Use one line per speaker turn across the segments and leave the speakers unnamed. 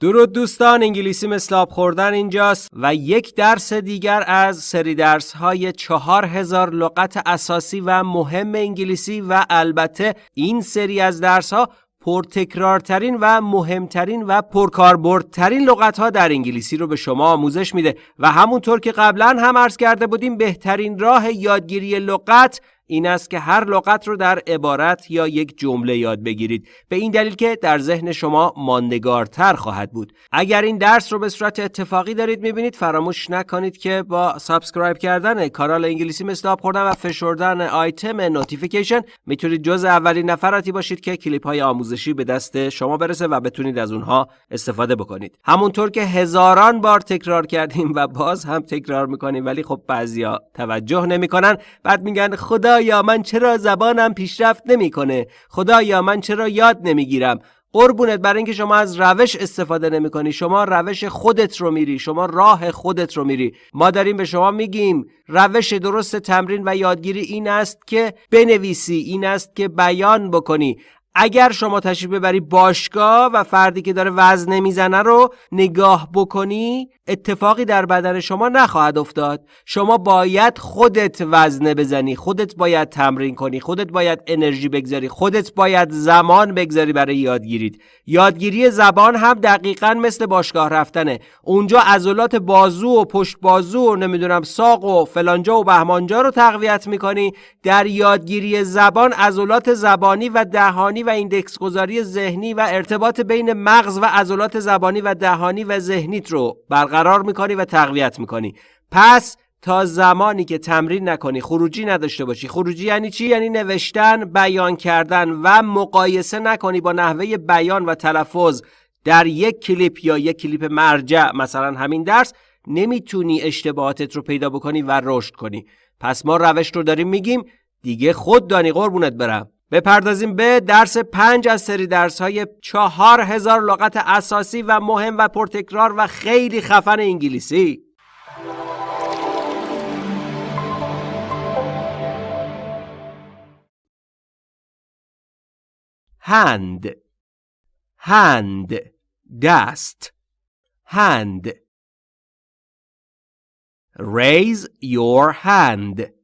درود دوستان انگلیسی مثل آب خوردن اینجاست و یک درس دیگر از سری درس های چهار هزار لغت اساسی و مهم انگلیسی و البته این سری از درس ها پرتکرارترین و مهمترین و پرکاربردترین لغت ها در انگلیسی رو به شما آموزش میده و همونطور که قبلا هم عرض کرده بودیم بهترین راه یادگیری لغت این است که هر لغت رو در عبارت یا یک جمله یاد بگیرید. به این دلیل که در ذهن شما ماندگارتر خواهد بود. اگر این درس رو به صورت اتفاقی دارید می‌بینید فراموش نکنید که با subscribe کردن کانال انگلیسی آب خوردن و فشردن آیتم notification می‌تونید جز اولین نفراتی باشید که کلیپ های آموزشی به دست شما برسه و بتونید از اونها استفاده بکنید. همونطور که هزاران بار تکرار کردیم و باز هم تکرار می‌کنیم ولی خب بعضیا توجه نمی‌کنن. بعد میگن خدا خدایا من چرا زبانم پیشرفت نمی‌کنه؟ خدایا من چرا یاد نمی‌گیرم؟ قربونت برای اینکه شما از روش استفاده نمی کنی شما روش خودت رو میری. شما راه خودت رو میری. ما داریم به شما میگیم روش درست تمرین و یادگیری این است که بنویسی این است که بیان بکنی. اگر شما تشریف ببری باشگاه و فردی که داره وزن می‌زنه رو نگاه بکنی اتفاقی در بدن شما نخواهد افتاد. شما باید خودت وزنه بزنی خودت باید تمرین کنی خودت باید انرژی بگذاری خودت باید زمان بگذاری برای یادگیرید یادگیری زبان هم دقیقا مثل باشگاه رفتنه. اونجا عضلات بازو و پشت بازو و نمی‌دونم ساق و فلانجا و بهمانجا رو تقویت می‌کنی. در یادگیری زبان عضلات زبانی و دهانی و ایندکس گذاری ذهنی و ارتباط بین مغز و عضلات زبانی و دهانی و ذهنیت رو برقرار برقرار می‌کنی و تقویت می‌کنی. پس تا زمانی که تمرین نکنی خروجی نداشته باشی. خروجی یعنی چی؟ یعنی نوشتن بیان کردن و مقایسه نکنی با نحوه بیان و تلفظ در یک کلیپ یا یک کلیپ مرجع. مثلا همین درس نمی‌تونی اشتباهاتت رو پیدا بکنی و رشد کنی. پس ما روش رو داریم میگیم دیگه خود دانی قربونت برم. بپردازیم به درس پنج از سری درس های چهار هزار لغت اساسی و مهم و پرتکرار و خیلی خفن انگلیسی. hand hand دست. hand raise your hand.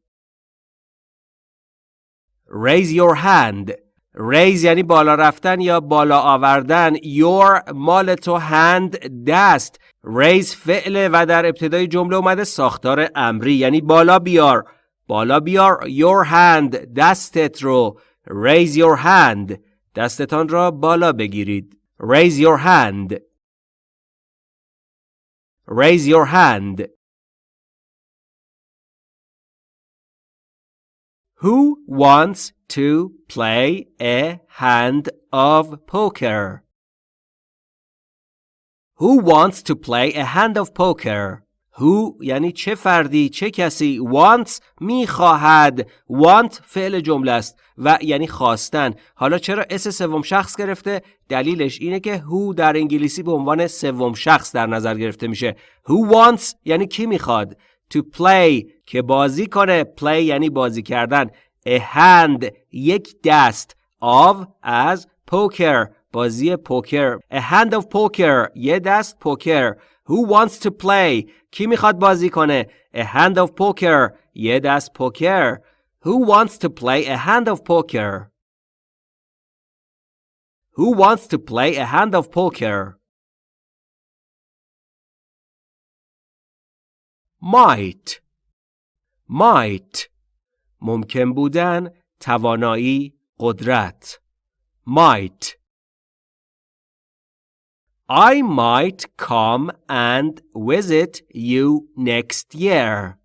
Raise your hand. Raise یعنی بالا رفتن یا بالا آوردن. Your مال تو hand دست. Raise فعله و در ابتدای جمله اومده ساختار امری. یعنی بالا بیار. بالا بیار. Your hand. دستت رو. Raise your hand. دستتان را بالا بگیرید. Raise your hand. Raise your hand. Who wants to play a hand of poker? Who wants to play a hand of poker? Who یعنی چه فردی چه کسی wants می‌خواهد. Want فعل جمله است و یعنی خواستن. حالا چرا اس سوم شخص گرفته؟ دلیلش اینه که who در انگلیسی به عنوان سوم شخص در نظر گرفته میشه. Who wants یعنی کی می‌خواد. to play که بازی کنه play یعنی بازی کردن a hand یک دست of از poker بازی پوکر a hand of poker یه دست پوکر who wants to play کی میخواد بازی کنه a hand of poker یه دست پوکر who wants to play a hand of poker who wants to play a hand of poker Might might ممکن بودن توانایی قدرت might I might come and visit you next year.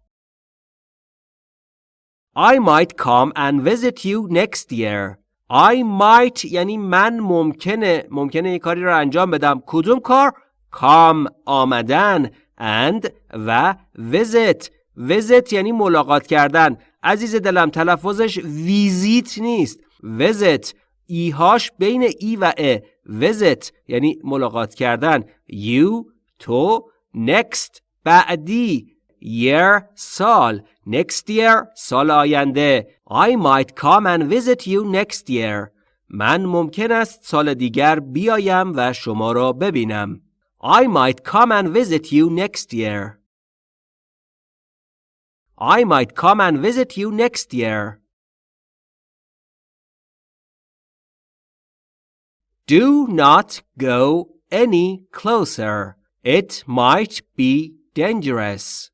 I might come and visit you next year. I might یعنی من ممکنه ممکنه یه کاری رو انجام بدم کدوم کار؟ come آمدن and و visit. Visit یعنی ملاقات کردن. عزیز دلم تلفظش ویزیت نیست. وزت ایهاش بین ای و ا. وزت یعنی ملاقات کردن. یو تو next. بعدی year سال. Next year سال آینده. I might come and visit you next year. من ممکن است سال دیگر بیایم و شما را ببینم. I might come and visit you next year. I might come and visit you next year. Do not go any closer. It might be dangerous.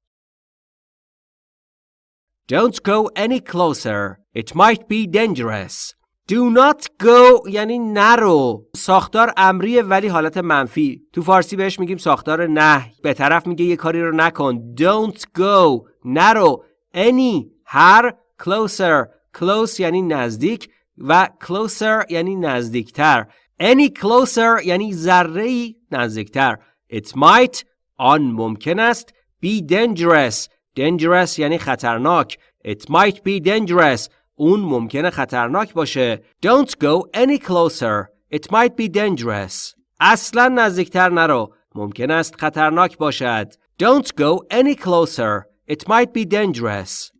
Don't go any closer. It might be dangerous. Do not go یعنی نرو. ساختار امریه ولی حالت منفی. تو فارسی بهش میگیم ساختار نه به طرف میگه یه کاری رو نکن. Don't go. نرو. Any. هر. Closer. Close یعنی نزدیک و closer یعنی نزدیکتر. Any closer یعنی ذره نزدیکتر. It might آن ممکن است. Be dangerous. Dangerous یعنی خطرناک. It might be dangerous. اون ممکنه خطرناک باشه Don't go any closer It might be dangerous اصلا نزدیکتر نرو ممکن است خطرناک باشد Don't go any closer It might be dangerous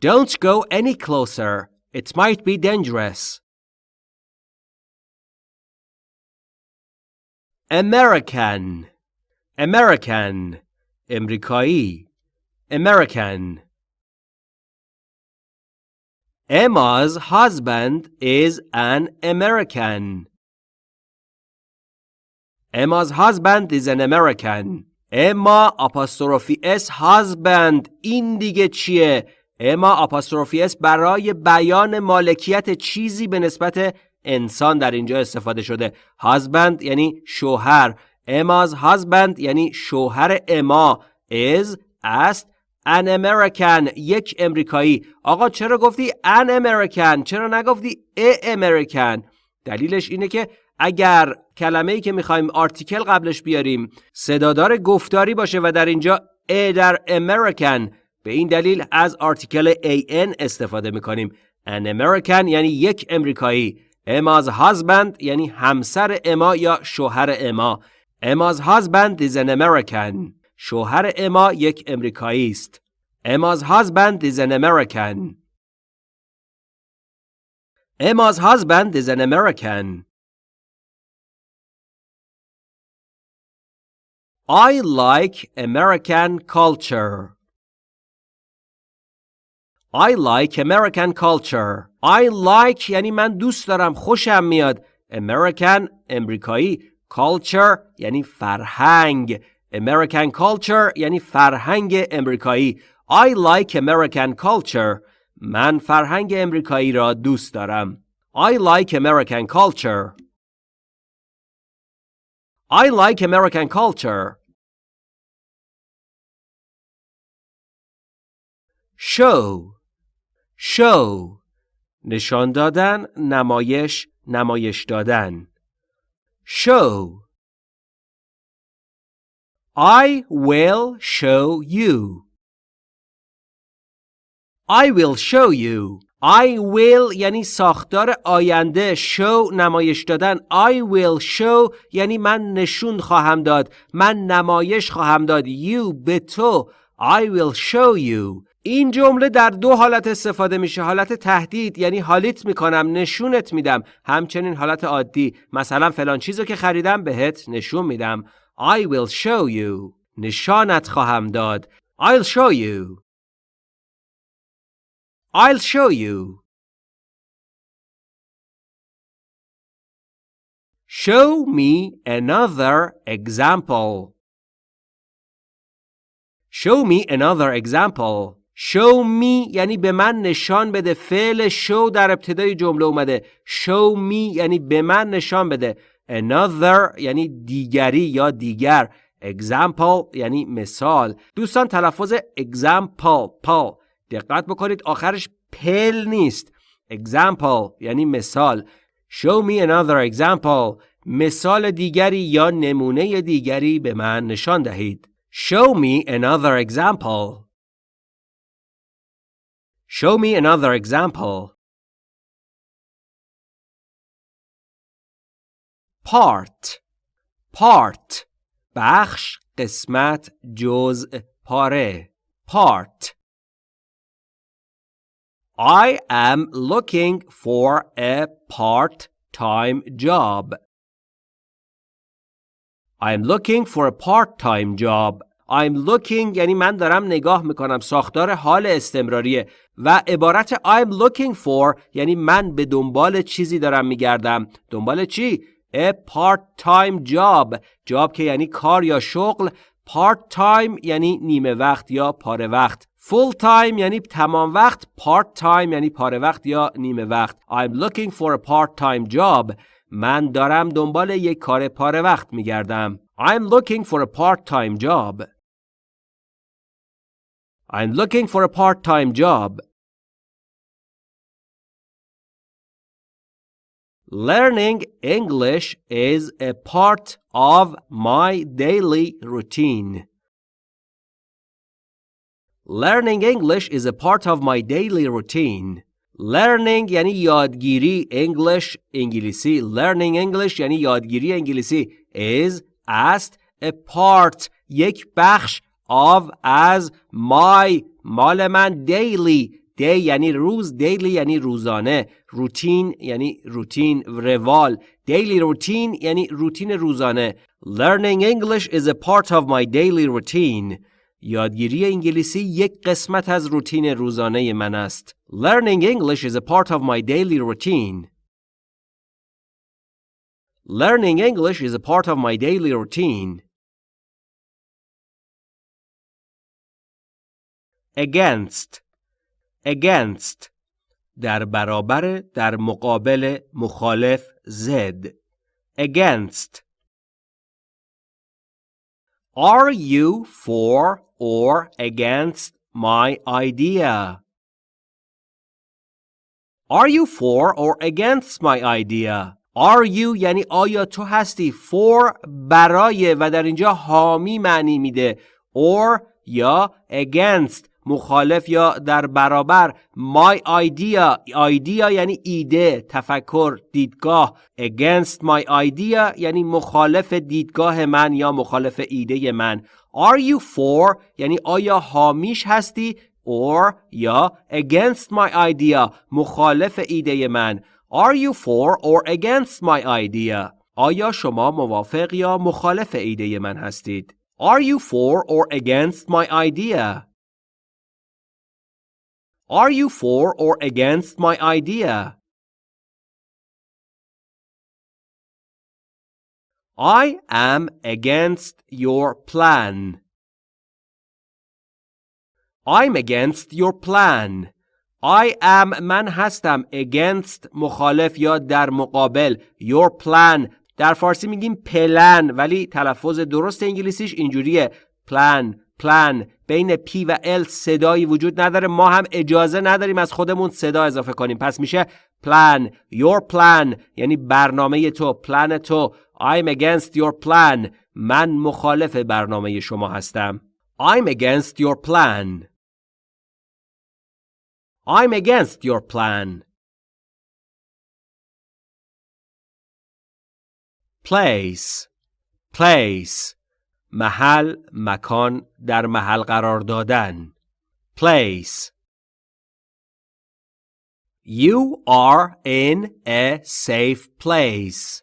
Don't go any closer It might be dangerous American American امریکایی American Emma's husband is an American. Emma's husband is an American. Emma apostrophe s husband این دیگه چیه؟ اما apostrophe s برای بیان مالکیت چیزی به نسبت انسان در اینجا استفاده شده. husband یعنی شوهر. Emma's husband یعنی شوهر اما is است an American یک امریکایی. آقا چرا گفتی an American چرا نگفتی a American دلیلش اینه که اگر کلمه ای که می‌خوایم آرتیکل قبلش بیاریم صدادار گفتاری باشه و در اینجا a در American به این دلیل از آرتیکل an استفاده می‌کنیم. An American یعنی یک امریکایی. Emma's husband یعنی همسر اما یا شوهر اما Emma's husband is an American. شوهر اما یک امریکایی است. Emma's husband is an American. Emma's husband is an American. I like American culture. I like American culture. I like یعنی من دوست دارم خوشم میاد. American امریکایی culture یعنی فرهنگ American culture یعنی فرهنگ امریکایی I like American culture من فرهنگ امریکایی را دوست دارم I like American culture I like American culture show show نشان دادن نمایش نمایش دادن show I will show you. I will show you. I will یعنی ساختار آینده. Show نمایش دادن. I will show یعنی من نشون خواهم داد. من نمایش خواهم داد. You به تو. I will show you. این جمله در دو حالت استفاده میشه. حالت تهدید یعنی حالیت می‌کنم نشونت میدم. همچنین حالت عادی. مثلا فلان چیزو که خریدم بهت نشون میدم. I will show you. نشانت خواهم داد. I'll show you. I'll show you. Show me another example. Show me another example. Show me یعنی به من نشان بده فعل show در ابتدای جمله اومده show me یعنی به من نشان بده Another یعنی دیگری یا دیگر. Example یعنی مثال. دوستان تلفظ example پال دقت بکنید آخرش پل نیست. Example یعنی مثال. Show me another example. مثال دیگری یا نمونه دیگری به من نشان دهید. Show me another example. Show me another example. Part part بخش قسمت جزء پاره. part I am looking for a part-time job. I'm looking for a part-time job. I'm looking یعنی من دارم نگاه می‌کنم. ساختار حال استمراریه. و عبارت I'm looking for یعنی من به دنبال چیزی دارم میگردم. دنبال چی؟ A part-time job جاب که یعنی کار یا شغل part-time یعنی نیمه وقت یا پاره وقت full time یعنی تمام وقت part time یعنی پاره وقت یا نیمه وقت I'm looking for a part-time job من دارم دنبال یک کار پاره وقت میگردم I'm looking for a part-time job I'm looking for a part-time job. Learning English is a part of my daily routine. Learning English is a part of my daily routine. Learning یعنی یادگیری English انگلیسی Learning English یعنی یادگیری انگلیسی is است a part یک بخش of از my مال من daily day یعنی روز daily یعنی روزانه روتین یعنی روتین روال daily routine یعنی روتین روزانه learning English is a part of my daily routine یادگیری انگلیسی یک قسمت از روتین روزانه من است learning English is a part of my daily routine learning English is a part of my daily routine against against در برابر در مقابل مخالف زد against Are you for or against my idea? Are you for or against my idea? Are you یعنی آیا تو هستی for برای و در اینجا حامی معنی میده or یا against مخالف یا در برابر my idea idea یعنی ایده تفکر دیدگاه against my idea یعنی مخالف دیدگاه من یا مخالف ایده من. Are you for یعنی آیا حامیش هستی؟ Or یا against my idea مخالف ایده من. Are you for or against my idea آیا شما موافق یا مخالف ایده من هستید؟ Are you for or against my idea Are you for or against my idea? I am against your plan. I'm against your plan. I am من هستم against مخالف یا در مقابل your plan در فارسی میگیم پلن ولی تلفظ درست انگلیسیش اینجوریه plan plan بین P و L صدایی وجود نداره. ما هم اجازه نداریم از خودمون صدا اضافه کنیم. پس میشه plan your plan یعنی برنامه تو پلن تو. I'm against your plan. من مخالف برنامه شما هستم. I'm against your plan. I'm against your plan. Place. Place. محل مکان در محل قرار دادن place You are in a safe place.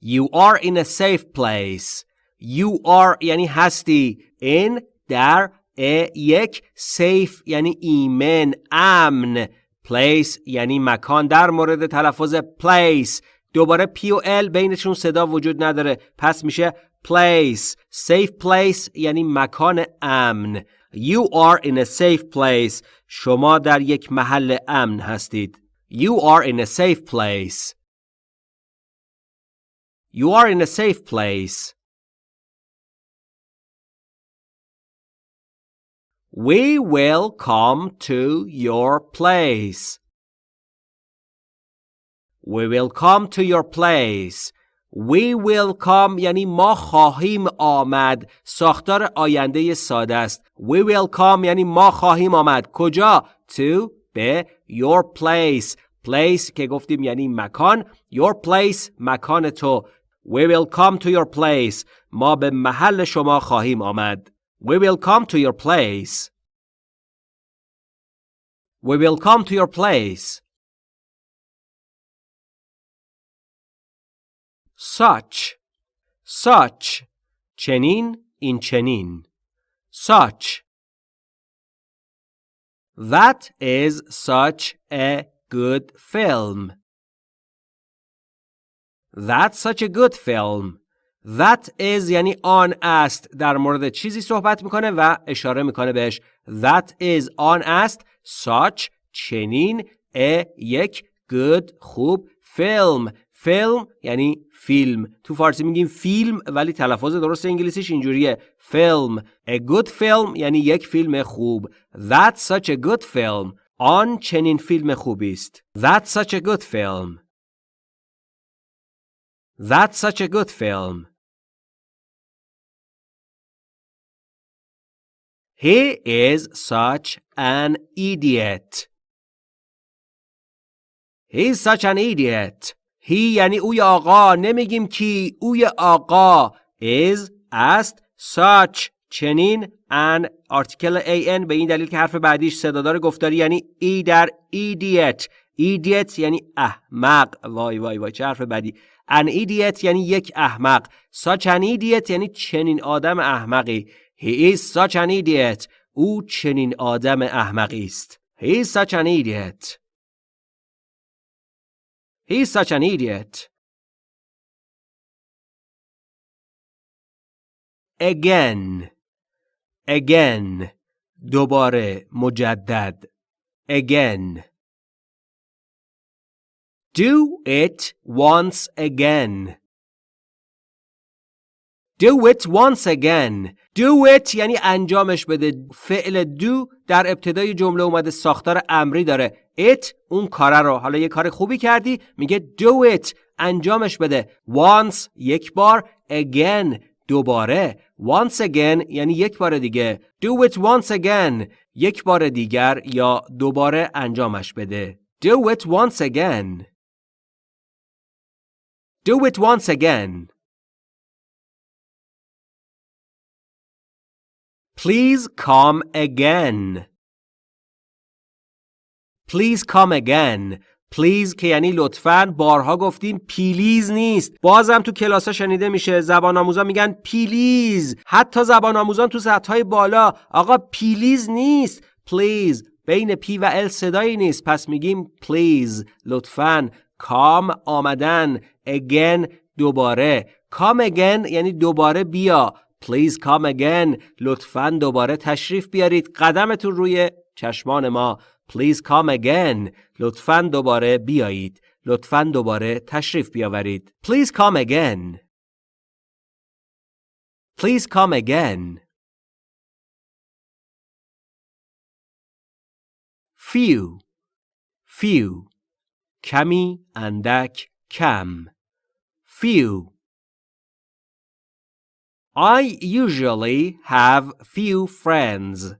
You are in a safe place. You are یعنی هستی. In در a یک safe یعنی ایمن امن. Place یعنی مکان در مورد تلفظ place دوباره P و L بینشون صدا وجود نداره پس میشه place safe place یعنی مکان امن You are in a safe place شما در یک محل امن هستید You are in a safe place You are in a safe place We will come to your place We will come to your place. We will come یعنی ما خواهیم آمد. ساختار آینده ساده است. We will come یعنی ما خواهیم آمد. کجا؟ To به your place. Place که گفتیم یعنی مکان. Your place مکان تو. We will come to your place. ما به محل شما خواهیم آمد. We will come to your place. We will come to your place. Such such چنین این چنین such That is such a good film. That's such a good film. That is یعنی آن است در مورد چیزی صحبت می‌کنه و اشاره می‌کنه بهش That is آن است such چنین a یک good خوب film فیلم یعنی فیلم تو فارسی میگیم فیلم ولی تلفظ درست انگلیسیش اینجوریه فیلم a good film یعنی یک فیلم خوب That's such a good film آن چنین فیلم خوبی است That's such a good film That's such a good film He is such an idiot. He's such an idiot. هی یعنی اوی آقا نمیگیم کی اوی آقا. Is است such چنین ان آرتیکل an به این دلیل که حرف بعدیش صدادار گفتاری یعنی ای در idiot. Idiot یعنی احمق. وای وای وای چه حرف بعدی an idiot یعنی یک احمق. Such an idiot یعنی چنین آدم احمقی. He is such an idiot. او چنین آدم احمقی است. He is such an idiot. He's such an idiot. Again. Again. دوباره مجدد. Again. Do it once again. Do it once again. Do it یعنی انجامش بده. فعل do در ابتدای جمله اومده ساختار امری داره. it اون کاره رو. حالا یه کار خوبی کردی. میگه do it. انجامش بده. Once یک بار. Again دوباره. Once again یعنی یک بار دیگه. Do it once again. یک بار دیگر یا دوباره انجامش بده. Do it once again. Do it once again. Please come again. Please come again. Please که یعنی لطفاً بارها گفتیم پیلیز نیست. بازم تو کلاس شنیده میشه زبان آموزان میگن پیلیز حتی زبان آموزان تو سطح های بالا آقا پیلیز نیست. Please بین P و L صدایی نیست. پس میگیم please لطفاً کام آمدن. Again. دوباره. کام again یعنی دوباره بیا. Please come again. لطفاً دوباره تشریف بیارید. قدمتون روی چشمان ما. Please come again. لطفاً دوباره بیایید. لطفاً دوباره تشریف بیاورید. Please come again. Please come again. Few. Few. کمی اندک کم. Few. I usually have few friends.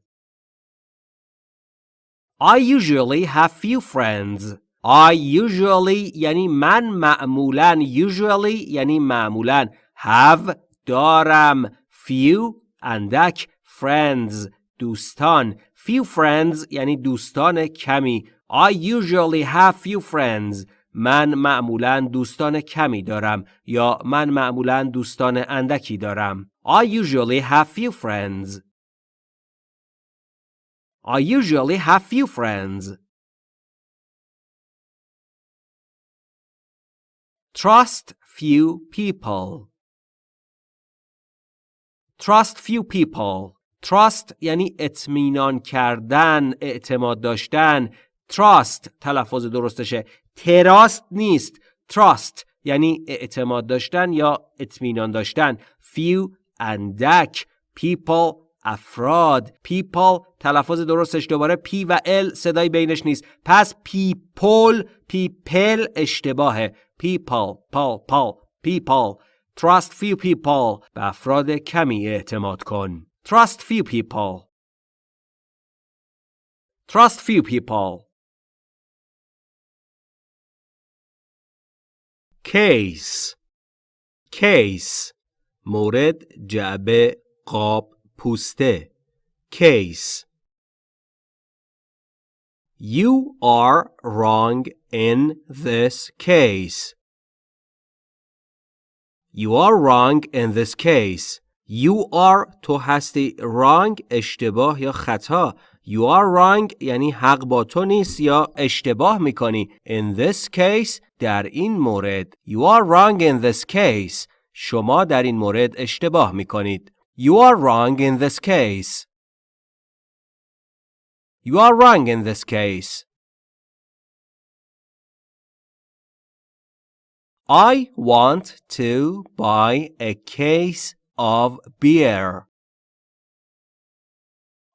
I usually have few friends. I usually یعنی من معمولا usually یعنی معمولا have دارم few اندک friends دوستان few friends یعنی دوستان کمی I usually have few friends من معمولا دوستان کمی دارم یا من معمولا دوستان اندکی دارم. I usually have few friends. I usually have few friends. Trust few people. Trust few people. Trust یعنی اطمینان کردن، اعتماد داشتن. Trust تلفظ درستشه. تراست نیست. trust یعنی اعتماد داشتن یا اطمینان داشتن. few اندک people افراد. people تلفظ درستش دوباره پی و ال صدای بینش نیست. پس people people اشتباهه. people پال پال people trust few people به افراد کمی اعتماد کن. trust few people trust few people case case مورد جعبه قاب پوسته case You are wrong in this case. You are wrong in this case. You are تو هستی wrong اشتباه یا خطا You are wrong یعنی حق با تو نیست یا اشتباه می‌کنی In this case در این مورد You are wrong in this case شما در این مورد اشتباه می‌کنید You are wrong in this case You are wrong in this case I want to buy a case of beer.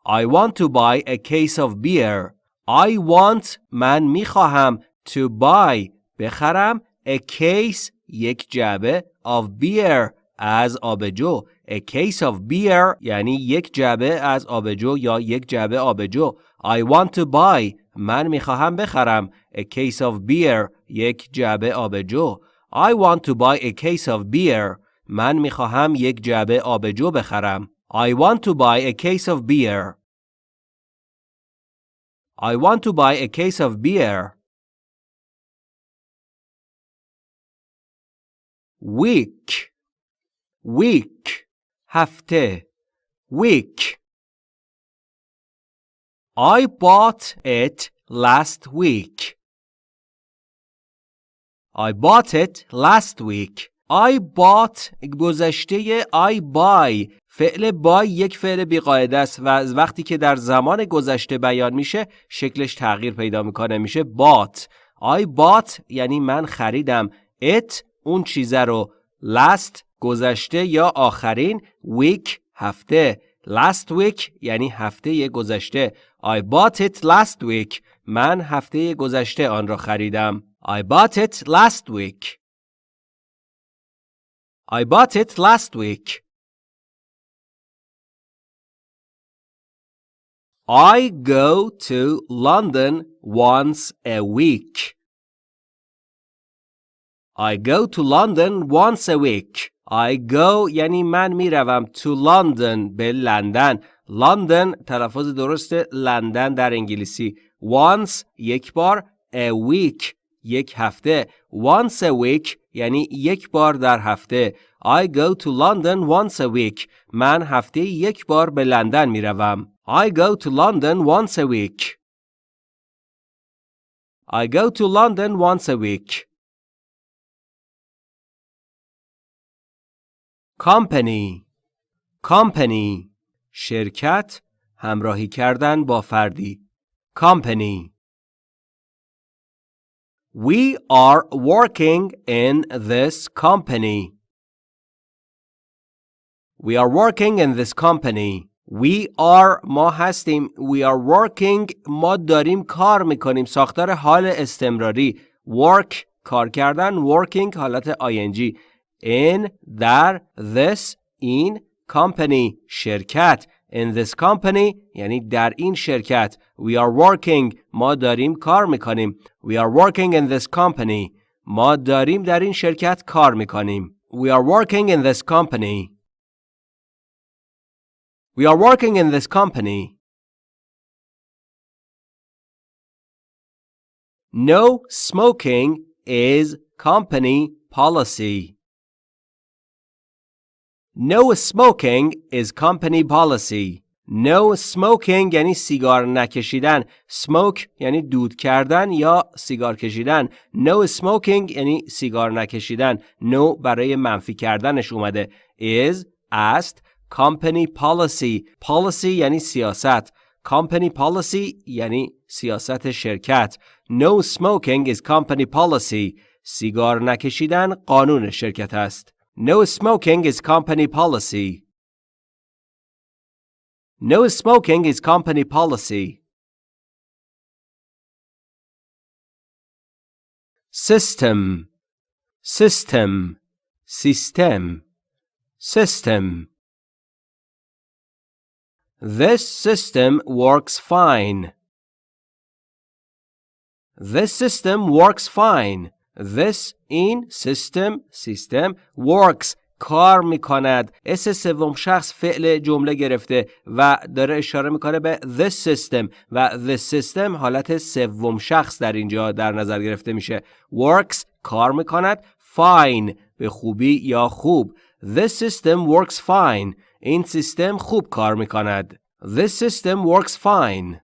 I want to buy a case of beer. I want من می‌خواهم to buy بخرم a case یک جعبه of beer از آبجو a case of beer یعنی یک جعبه از آبجو یا یک جعبه آبجو I want to buy من می‌خواهم بخرم a case of beer یک جعبه آبجو I want to buy a case of beer. من می‌خواهم یک جعبه آبجو بخرم. I want to buy a case of beer. I want to buy a case of beer. week week هفته week I bought it last week. I bought it last week. I bought گذشته I buy. فعل buy یک فعل بیقاعده است و از وقتی که در زمان گذشته بیان میشه شکلش تغییر پیدا می‌کنه میشه bought. I bought یعنی من خریدم. It اون چیزه رو. Last گذشته یا آخرین week هفته. Last week یعنی هفته گذشته. I bought it last week. من هفته گذشته آن را خریدم. I bought it last week. I bought it last week. I go to London once a week. I go to London once a week. I go یعنی من میروم to London به لندن. London تلفظ درست لندن در انگلیسی. Once یک بار a week یک هفته once a week یعنی یک بار در هفته I go to London once a week من هفته یک بار به لندن می روم I go to London once a week I go to London once a week Company Company شرکت همراهی کردن با فردی Company We are working in this company. We are working in this company. We are ما هستیم. We are working ما داریم کار میکنیم. ساختار حال استمراری. Work کار کردن. Working حالت ing. In در this in company شرکت. In this company یعنی در این شرکت We are working ما داریم کار میکنیم We are working in this company ما داریم در این شرکت کار میکنیم We are working in this company We are working in this company No smoking is company policy No smoking is company policy. No smoking یعنی سیگار نکشیدن. Smoke یعنی دود کردن یا سیگار کشیدن. No smoking یعنی سیگار نکشیدن. No برای منفی کردنش اومده. Is است company policy. Policy یعنی سیاست. Company policy یعنی سیاست شرکت. No smoking is company policy. سیگار نکشیدن قانون شرکت است. No smoking is company policy. No smoking is company policy. System System System System This system works fine. This system works fine. This این system system works. کار می‌کند. اس سوم شخص فعل جمله گرفته و داره اشاره می‌کنه به this system و this system حالت سوم شخص در اینجا در نظر گرفته میشه. Works کار می‌کند. Fine به خوبی یا خوب. This system works fine. این سیستم خوب کار می کند This system works fine.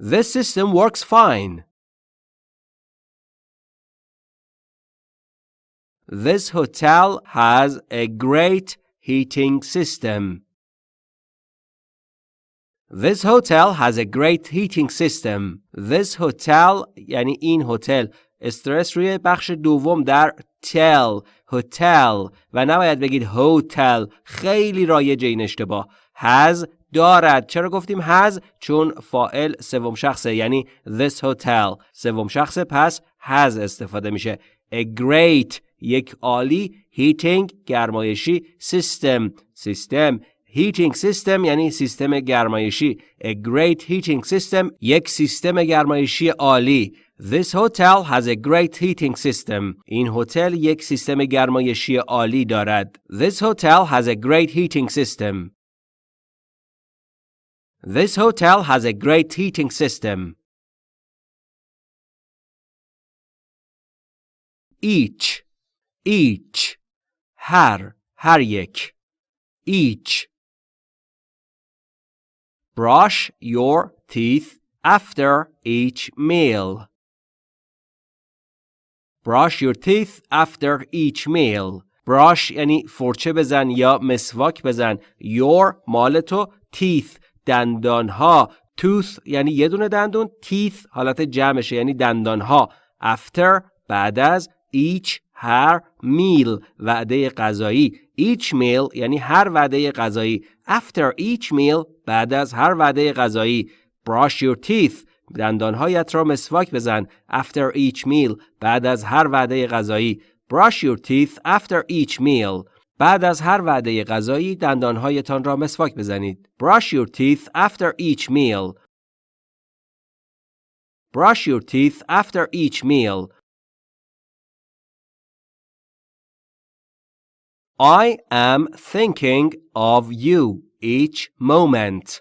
This system works fine. This hotel has a great heating system. This hotel has a great heating system. This hotel یعنی این هتل استرس روی بخش دوم در تل هتل و نباید بگید هتل خیلی رایج این اشتباه. Has دارد. چرا گفتیم has چون فائل سوم شخصه یعنی this hotel. سوم شخصه پس has استفاده میشه. A great یک عالی heating گرمایشی system سیستم heating system یعنی سیستم گرمایشی a great heating system یک سیستم گرمایشی عالی This hotel has a great heating system. این هتل یک سیستم گرمایشی عالی دارد. This hotel has a great heating system. This hotel has a great heating system. Each each هر هر یک each brush your teeth after each meal brush your teeth after each meal brush یعنی فرچه بزن یا مسواک بزن your مال تو teeth دندان ها tooth یعنی یه دونه دندون teeth حالت جمعشه یعنی دندان ها after بعد از each هر میل وعده غذایی each meal یعنی هر وعده غذایی after each meal بعد از هر وعده غذایی brush your teeth دندانهایت را مسواک بزن after each meal بعد از هر وعده غذایی brush your teeth after each meal بعد از هر وعده غذایی دندانهایتان را مسواک بزنید brush your teeth after each meal brush your teeth after each meal I am thinking of you each moment.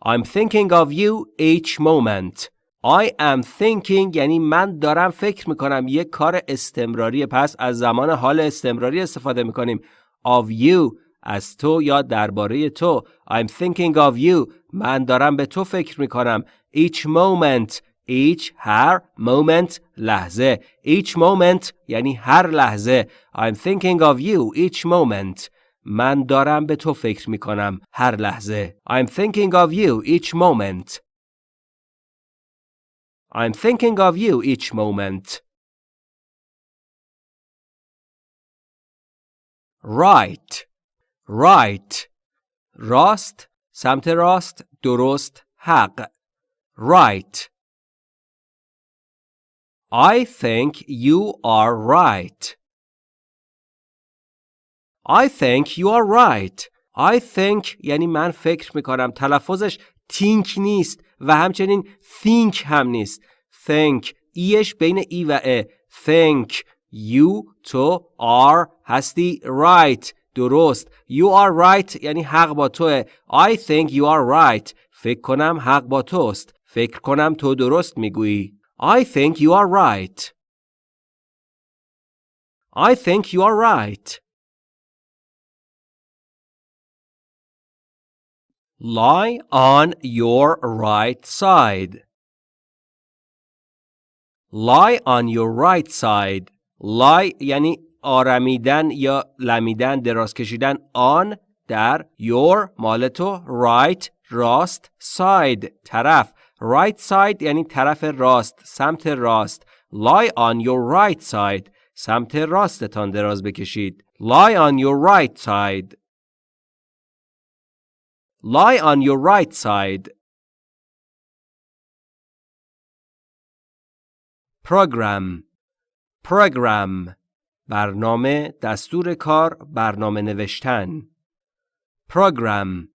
I'm thinking of you each moment. I am thinking یعنی من دارم فکر می‌کنم یک کار استمراری پس از زمان حال استمراری استفاده می‌کنیم of you از تو یا درباره تو I'm thinking of you من دارم به تو فکر می‌کنم each moment each هر moment لحظه each moment یعنی هر لحظه I'm thinking of you each moment من دارم به تو فکر می کنم هر لحظه I'm thinking of you each moment I'm thinking of you each moment right right راست سمت راست درست حق right I think you are right. I think you are right. I think یعنی من فکر می‌کنم تلفظش think نیست و همچنین think هم نیست. think ایش بین ای و ا. think you تو are هستی right درست. You are right یعنی حق با توه. I think you are right. فکر کنم حق با توست. فکر کنم تو درست می‌گویی. I think you are right. I think you are right. Lie on your right side. Lie on your right side. Lie یعنی آرمیدن یا لمیدن دراز کشیدن on در your مال تو right راست side طرف right side یعنی طرف راست سمت راست lie on your right side سمت راستتان دراز بکشید lie on your right side lie on your right side program program برنامه دستور کار برنامه نوشتن program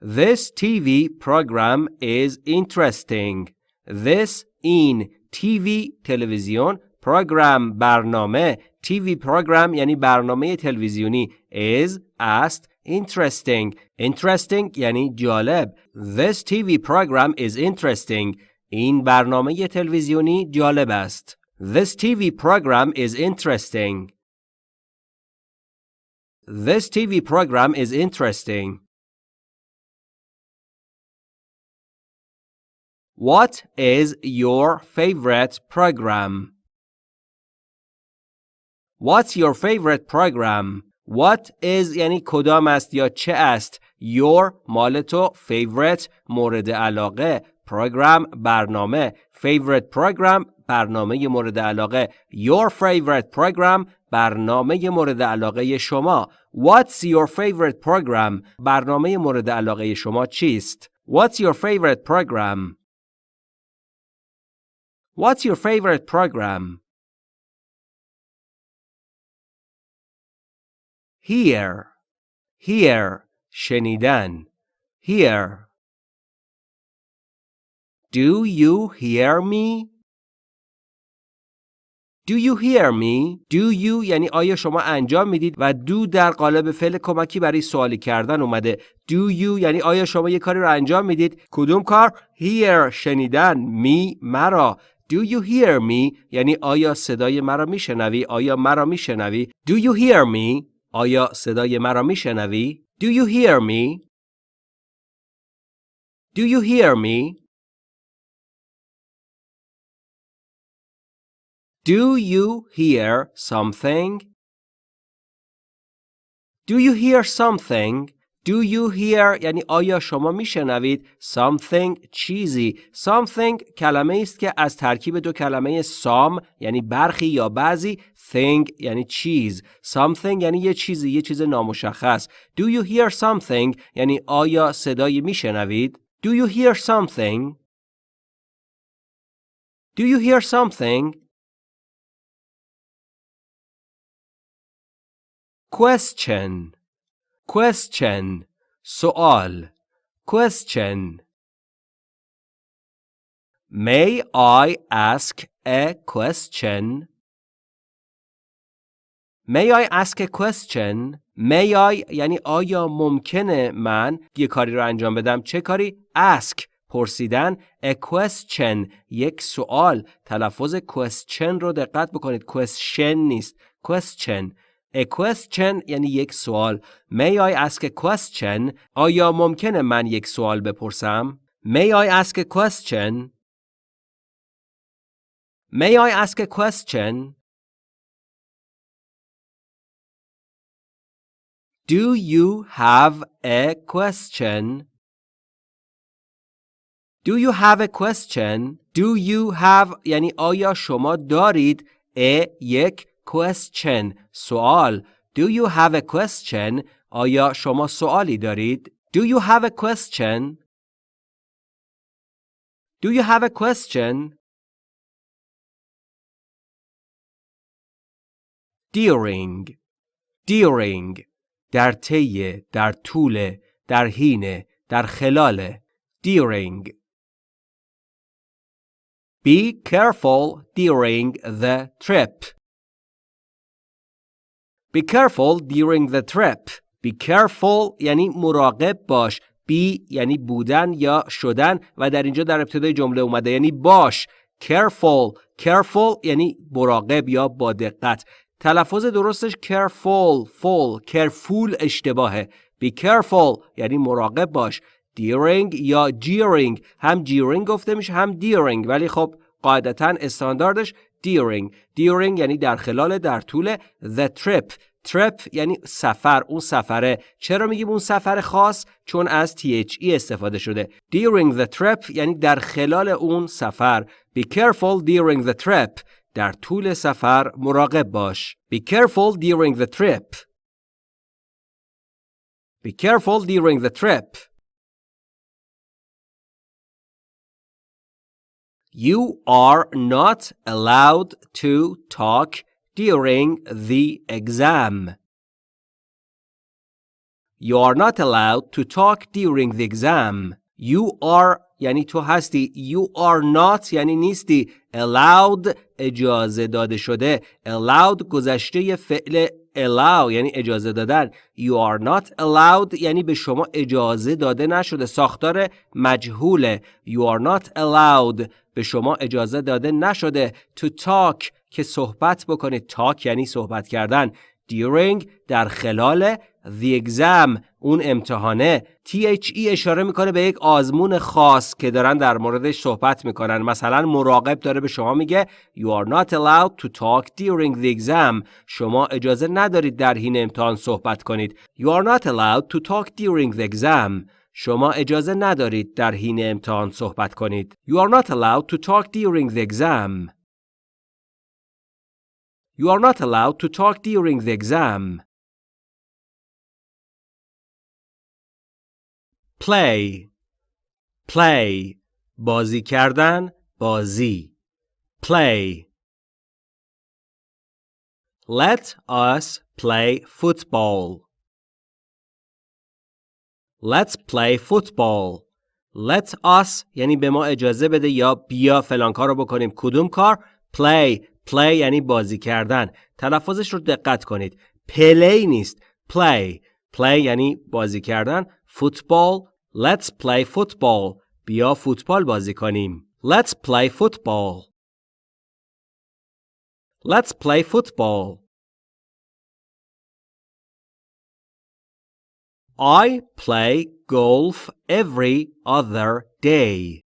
This TV program is interesting. This in TV تلویزیون program برنامه TV program یعنی برنامه تلویزیونی is است interesting interesting یعنی جالب This TV program is interesting این برنامه تلویزیونی جالب است. This TV program is interesting. This TV program is interesting. What is your favorite program? What's your favorite program? What is یعنی کدام است یا چه است Your مال تو favorite مورد علاقه program برنامه favorite program برنامه مورد علاقه Your favorite program برنامه مورد علاقه شما What's your favorite program برنامه مورد علاقه شما چیست What's your favorite program What's your favorite program Hear Hear شنیدن Hear Do you hear me? Do you hear me? Do you یعنی آیا شما انجام می‌دید و do در قالب فعل کمکی برای سوالی کردن اومده. Do you یعنی آیا شما یه کاری رو انجام می‌دید؟ کدوم کار؟ Hear شنیدن می مرا. Do you hear me؟ یعنی آیا صدای مرا میشنوی؟ آیا مرا میشنوی؟ Do you hear me؟ آیا صدای مرا میشنوی؟ Do you hear me? Do you hear me? Do you hear something? Do you hear something? Do you hear یعنی آیا شما میشنوید something چیزی something کلمه است که از ترکیب دو کلمه some یعنی برخی یا بعضی thing یعنی چیز something یعنی یه چیزی یه چیز نامشخص Do you hear something یعنی آیا صدایی میشنوید Do you hear something Do you hear something question question سوال question May I ask a question? May I ask a question? May I یعنی آیا ممکنه من یه کاری رو انجام بدم چه کاری؟ Ask پرسیدن a question یک سوال تلفظ question رو دقت بکنید question نیست question A question یعنی یک سوال. May I ask a question? آیا ممکنه من یک سوال بپرسم؟ May I ask a question? May I ask a question? Do you have a question? Do you have a question? Do you have یعنی آیا شما دارید a یک question سوال Do you have a question? آیا شما سوالی دارید؟ Do you have a question? Do you have a question? During During در طی در طول در حین در خلال During Be careful during the trip. Be careful during the trip. Be careful یعنی مراقب باش. Be یعنی بودن یا شدن و در اینجا در ابتدای جمله اومده یعنی باش. Careful. Careful یعنی مراقب یا با دقت. تلفظ درستش careful. Full. Careful اشتباهه. Be careful یعنی مراقب باش. During یا during هم during گفته میشه هم during ولی خب قاعدتا استانداردش during during یعنی در خلال در طول the trip trip یعنی سفر اون سفره چرا میگیم اون سفر خاص چون از THE استفاده شده during the trip یعنی در خلال اون سفر be careful during the trip در طول سفر مراقب باش be careful during the trip be careful during the trip You are not allowed to talk during the exam. You are not allowed to talk during the exam. You are یعنی تو هستی. You are not یعنی نیستی. Allowed اجازه داده شده. Allowed گذشته فعل allow یعنی اجازه دادن. You are not allowed یعنی به شما اجازه داده نشده. ساختار مجهوله. You are not allowed به شما اجازه داده نشده. To talk که صحبت بکنید. Talk یعنی صحبت کردن. During در خلال. The exam اون امتحانه. THE اشاره می‌کنه به یک آزمون خاص که دارن در موردش صحبت می‌کنن مثلا مراقب داره به شما میگه You are not allowed to talk during the exam شما اجازه ندارید در حین امتحان صحبت کنید You are not allowed to talk during the exam شما اجازه ندارید در حین امتحان صحبت کنید You are not allowed to talk during the exam You are not allowed to talk during the exam play. Play. بازی کردن بازی. Play. Let us play football. Let's play football. Let us یعنی به ما اجازه بده یا بیا فلان کار رو بکنیم. کدوم کار؟ Play. Play یعنی بازی کردن. تلفظش رو دقت کنید. Play نیست. Play. Play یعنی بازی کردن. فوتبال Let's play football بیا فوتبال بازی کنیم Let's play football Let's play football I play golf every other day.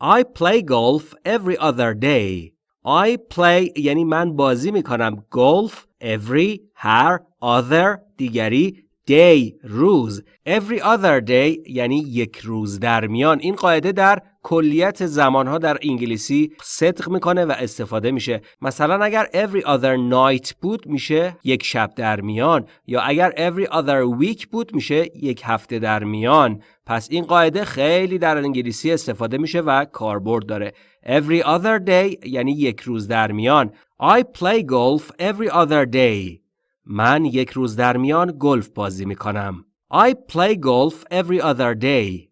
I play golf every other day. I play یعنی من بازی می کنم golf every هر other دیگری day روز. Every other day یعنی یک روز در میان. این قاعده در کلیت زمانها در انگلیسی صدق می‌کنه و استفاده میشه. مثلا اگر every other night بود میشه یک شب در میان. یا اگر every other week بود میشه یک هفته در میان. پس این قاعده خیلی در انگلیسی استفاده میشه و کاربرد داره. Every other day یعنی یک روز در میان. I play golf every other day. من یک روز در میان گلف بازی می کنم. I play golf every other day.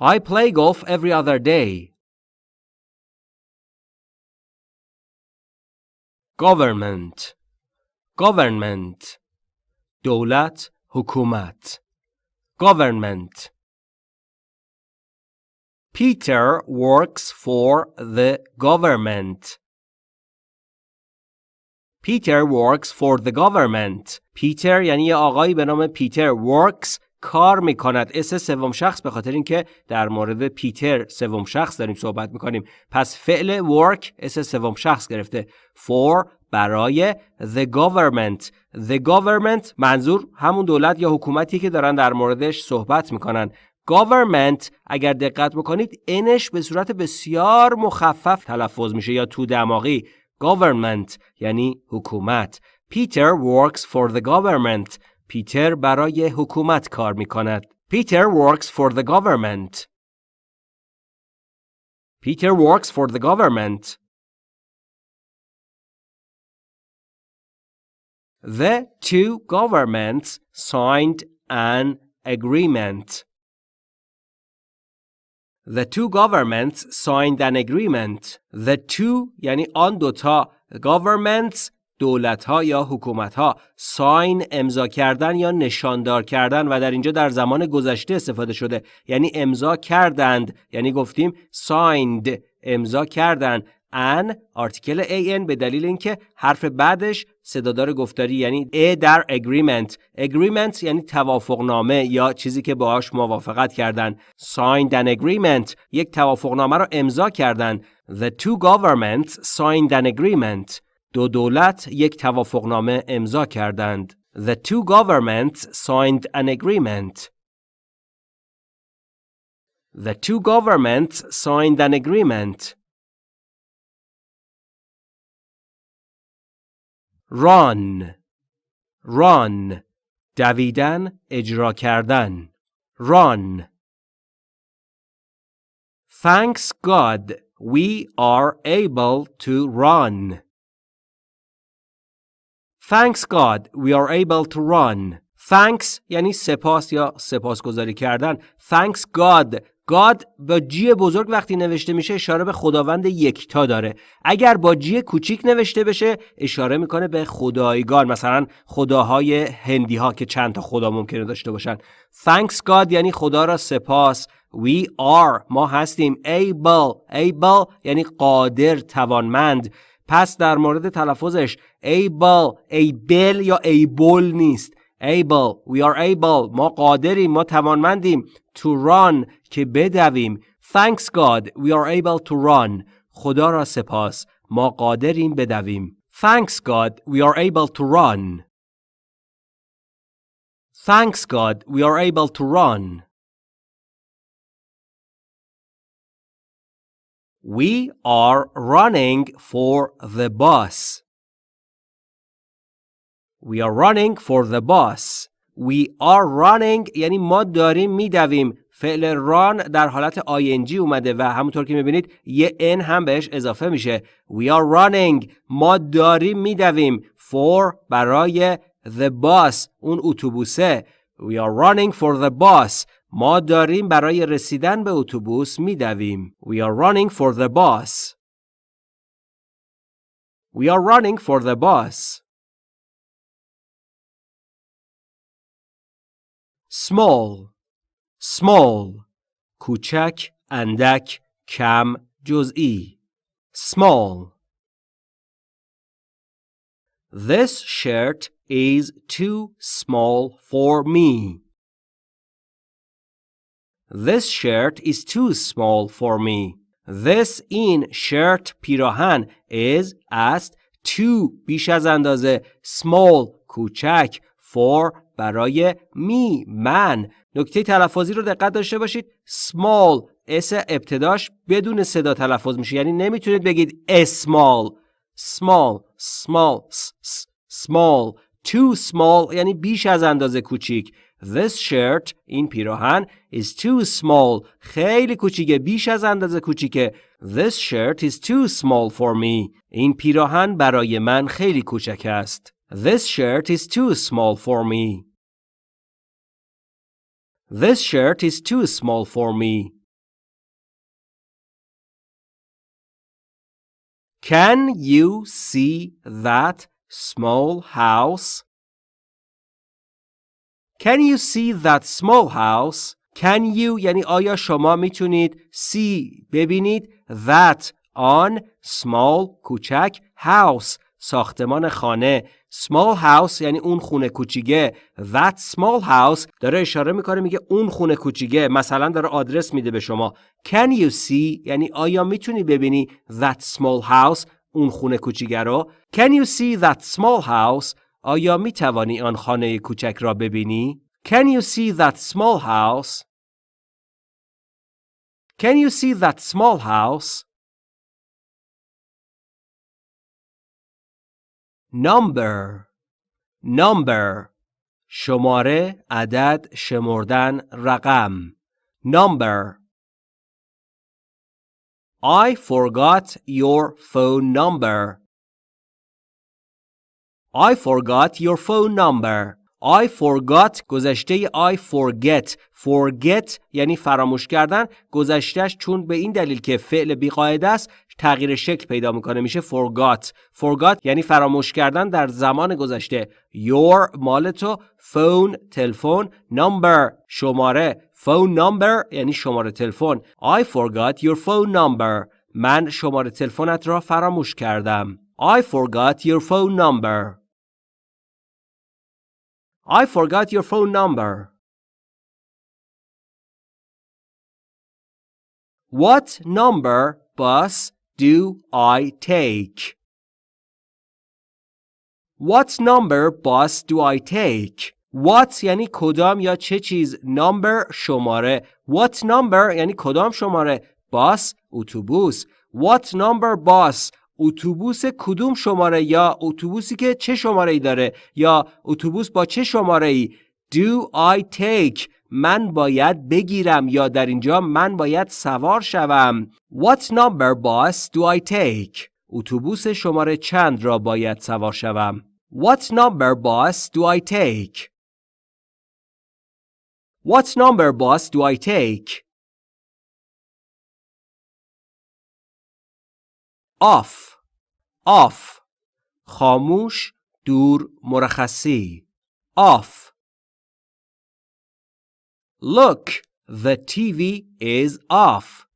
I play golf every other day. Government Government دولت حکومت Government Peter works for the government. Peter works for the government. پیتر یعنی یه آقایی به نام پیتر works کار می‌کند. S سوم شخص به خاطر اینکه در مورد پیتر سوم شخص داریم صحبت می‌کنیم. پس فعل work S سوم شخص گرفته. For برای the government. The government منظور همون دولت یا حکومتی که دارن در موردش صحبت می‌کنن. Government اگر دقت بکنید انش به صورت بسیار مخفف تلفظ میشه یا تو دماغی. government یعنی حکومت Peter works for the government پیتر برای حکومت کار می کند Peter works for the government Peter works for the government The two governments signed an agreement. The two governments signed an agreement. The two یعنی آن دوتا governments دولت ها یا حکومت ها ساین امضا کردن یا نشاندار کردن و در اینجا در زمان گذشته استفاده شده. یعنی امضا کردند. یعنی گفتیم signed امضا کردند. ان آرتیکل an به دلیل اینکه حرف بعدش صدادار گفتاری یعنی ا در agreement agreement یعنی توافقنامه یا چیزی که باهاش موافقت کردن signed an agreement یک توافقنامه رو امضا کردن the two governments signed an agreement دو دولت یک توافقنامه امضا کردند the two governments signed an agreement The two governments signed an agreement. Run run دویدن اجرا کردن run Thanks God we are able to run. Thanks God we are able to run. Thanks یعنی سپاس یا سپاسگزاری کردن. Thanks God God با جی بزرگ وقتی نوشته میشه اشاره به خداوند یکتا داره. اگر با جی کوچیک نوشته بشه اشاره می‌کنه به خدایگان مثلا خداهای هندی ها که چند تا خدا ممکنه داشته باشن. Thanks God یعنی خدا را سپاس. We are ما هستیم. Able able یعنی قادر توانمند. پس در مورد تلفظش able able یا able نیست. able we are able ما قادریم ما توانمندیم to run که بدویم thanks God we are able to run خدا را سپاس ما قادریم بدویم thanks God we are able to run thanks God we are able to run We are running for the bus. We are running for the bus. We are running یعنی ما داریم میدویم فعل run در حالت ing اومده و همونطور که می‌بینید یه n هم بهش اضافه میشه We are running ما داریم میدویم for برای the bus اون اتوبوسه We are running for the bus ما داریم برای رسیدن به اتوبوس میدویم. We are running for the bus. We are running for the bus. small small کوچک اندک کم جزئی small This shirt is too small for me. This shirt is too small for me. This in shirt پیراهن is است too بیش از اندازه small کوچک for برای می من. نکته تلفظی رو دقت داشته باشید. small. اس ابتداش بدون صدا تلفظ میشه. یعنی نمی‌تونید بگید small. small. small. small. too small. یعنی بیش از اندازه کوچیک. This shirt این پیراهن is too small. خیلی کوچیکه بیش از اندازه کوچیکه. This shirt is too small for me. این پیراهن برای من خیلی کوچک است. This shirt is too small for me This shirt is too small for me Can you see that small house? Can you see that small house? Can you یعنی آیا شما میتونید see ببینید that آن small کوچک house ساختمان خانه small house یعنی اون خونه کوچیکه that small house داره اشاره می‌کنه میگه اون خونه کوچیکه مثلا داره آدرس میده به شما can you see یعنی آیا می‌تونی ببینی that small house اون خونه کوچیکه رو can you see that small house آیا می توانی آن خانه کوچک را ببینی؟ Can you see that small house? Can you see that small house? Number Number شماره عدد شمردن رقم Number I forgot your phone number I forgot your phone number. I forgot گذشته I forget forget یعنی فراموش کردن گذشتهش چون به این دلیل که فعل بیقاعده است تغییر شکل پیدا می‌کنه میشه forgot forgot یعنی فراموش کردن در زمان گذشته your مال تو phone تلفن number شماره phone number یعنی شماره تلفن I forgot your phone number من شماره تلفنت را فراموش کردم I forgot your phone number I forgot your phone number. What number bus do I take? What number bus do I take? What یعنی کدام یا چه چیز number شماره What number یعنی کدام شماره bus اتوبوس What number bus اتوبوس کدوم شماره یا اتوبوسی که چه شماره ای داره یا اتوبوس با چه شماره ای Do I take? من باید بگیرم یا در اینجا من باید سوار شوم. What number bus do I take? اتوبوس شماره چند را باید سوار شوم؟ What number bus do I take? What number bus do I take? off off خاموش دور مرخصی off Look the TV is off.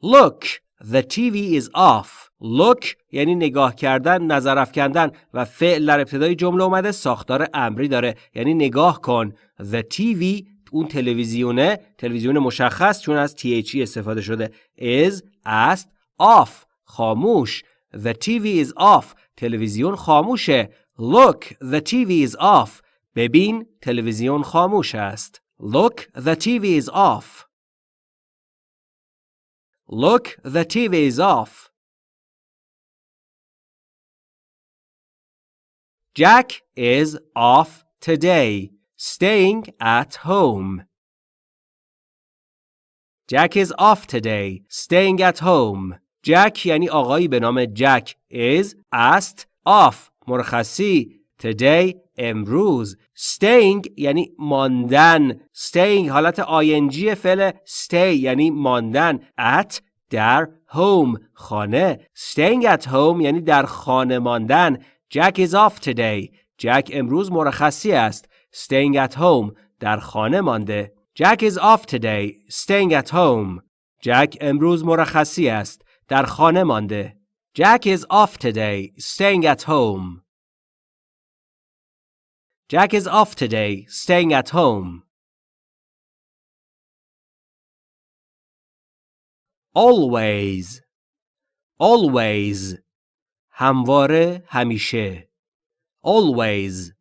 Look the TV is off. Look یعنی نگاه کردن نظر افکندن و فعل در ابتدای جمله اومده ساختار امری داره. یعنی نگاه کن. The TV اون تلویزیونه تلویزیون مشخص چون از THE استفاده شده is است off. خاموش. The TV is off. تلویزیون خاموشه. Look the TV is off. ببین تلویزیون خاموش است Look the TV is off Look the TV is off Jack is off today staying at home. Jack is off today, staying at home. Jack یعنی آقایی به نام جک is است off مرخصی today امروز staying یعنی ماندن staying حالت آینجی فعل stay یعنی ماندن at در home خانه staying at home یعنی در خانه ماندن Jack is off today جک امروز مرخصی است staying at home در خانه مانده Jack is off today staying at home Jack امروز مرخصی است در خانه مانده Jack is off today staying at home Jack is off today staying at home Always Always همواره همیشه Always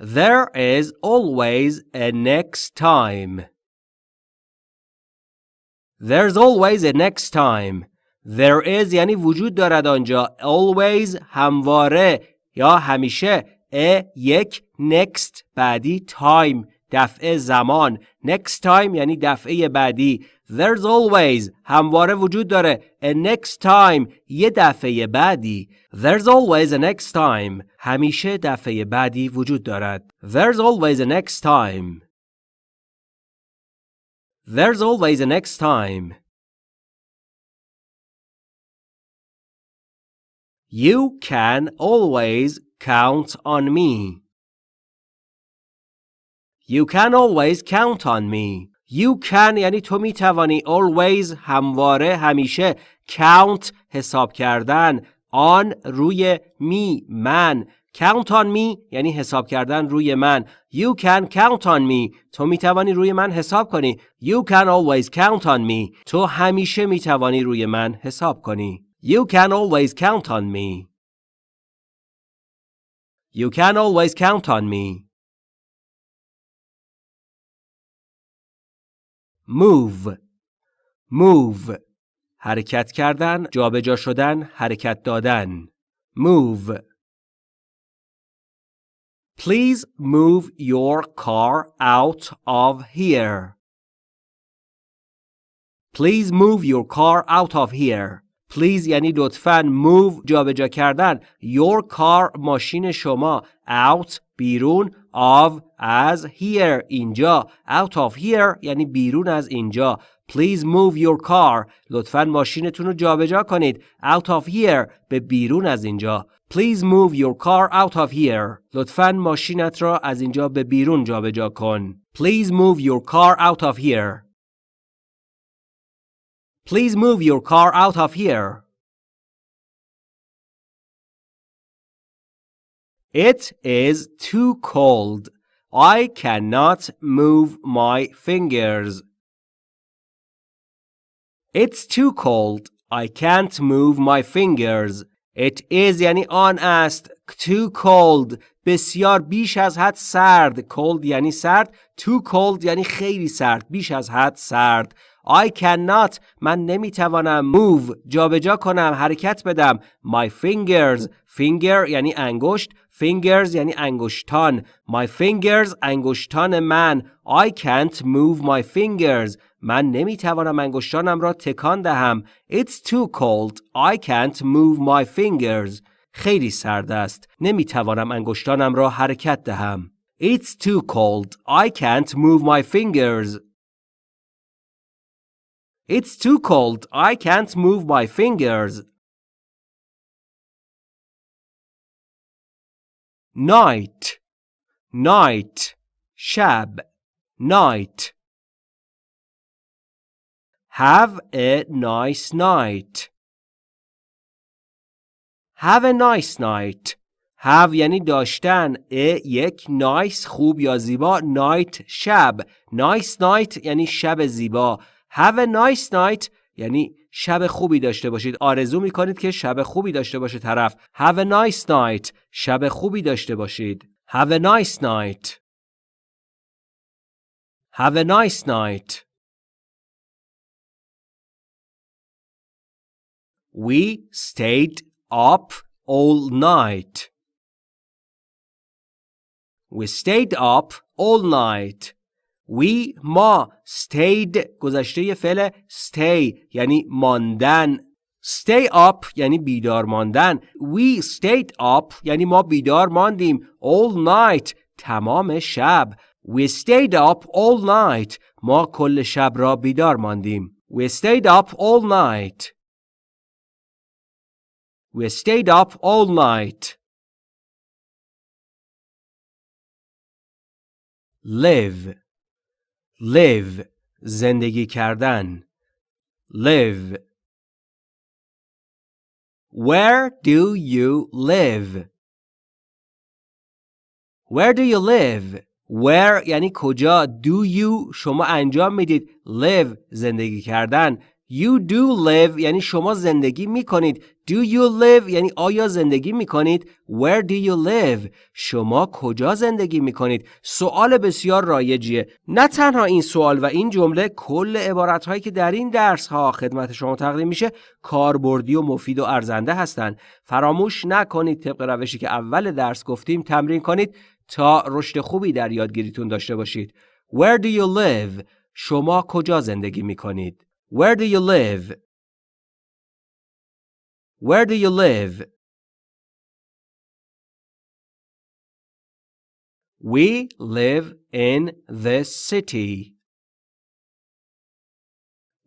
There is always a next time. There's always a next time. There is یعنی وجود دارد آنجا. Always همواره یا همیشه. a یک next بعدی time دفعه زمان. Next time یعنی دفعه بعدی. There's always همواره وجود داره a next time یه دفعه بعدی There's always a next time همیشه دفعه بعدی وجود دارد There's always a next time There's always a next time You can always count on me You can always count on me You can یعنی تو می توانی always همواره همیشه count حساب کردن on روی می من count on me یعنی حساب کردن روی من you can count on me تو می توانی روی من حساب کنی you can always count on me تو همیشه می توانی روی من حساب کنی you can always count on me you can always count on me move move حرکت کردن جابجا شدن حرکت دادن move Please move your car out of here. Please move your car out of here. Please یعنی لطفاً move جابجا کردن. Your car ماشین شما. Out بیرون. Of از here اینجا. Out of here یعنی بیرون از اینجا. Please move your car. لطفاً ماشینتون رو جابجا کنید. Out of here به بیرون از اینجا. Please move your car out of here. لطفاً ماشینت را از اینجا به بیرون جابجا کن. Please move your car out of here. Please move your car out of here It is too cold. I cannot move my fingers. It's too cold. I can't move my fingers. It is یعنی آن است. Too cold. بسیار بیش از حد سرد. Cold یعنی سرد. Too cold یعنی خیلی سرد. بیش از حد سرد. I cannot. من نمی‌توانم. Move. جابجا کنم. حرکت بدم. My fingers. Finger یعنی انگشت. Fingers یعنی انگشتان. My fingers انگشتان من. I can't move my fingers. من نمی‌توانم انگشتانم را تکان دهم. It's too cold. I can't move my fingers. خیلی سرد است. نمی‌توانم انگشتانم را حرکت دهم. It's too cold. I can't move my fingers. It's too cold. I can't move my fingers. Night. Night. شب. Night. Have a nice night. Have a nice night. Have یعنی داشتن. A یک nice خوب یا زیبا. Night شب. Nice night یعنی شب زیبا. Have a nice night یعنی شب خوبی داشته باشید. آرزو می کنید که شب خوبی داشته باشه طرف. Have a nice night. شب خوبی داشته باشید. Have a nice night. Have a nice night. We stayed up all night. We stayed up all night. We ما stayed گذشته فعل stay یعنی ماندن stay up یعنی بیدار ماندن we stayed up یعنی ما بیدار ماندیم all night تمام شب we stayed up all night ما کل شب را بیدار ماندیم we stayed up all night we stayed up all night live live زندگی کردن live Where do you live? Where do you live? Where یعنی کجا Do you شما انجام می‌دید Live زندگی کردن You do live یعنی شما زندگی می کنید. Do you live یعنی آیا زندگی می کنید؟ Where do you live؟ شما کجا زندگی می کنید؟ سوال بسیار رایجیه. نه تنها این سوال و این جمله کل عبارت هایی که در این درس ها خدمت شما تقدیم میشه کاربردی و مفید و ارزنده هستند. فراموش نکنید طبق روشی که اول درس گفتیم تمرین کنید تا رشد خوبی در یادگیریتون داشته باشید. Where do you live؟ شما کجا زندگی می کنید؟ Where do you live? Where do you live? We live in this city.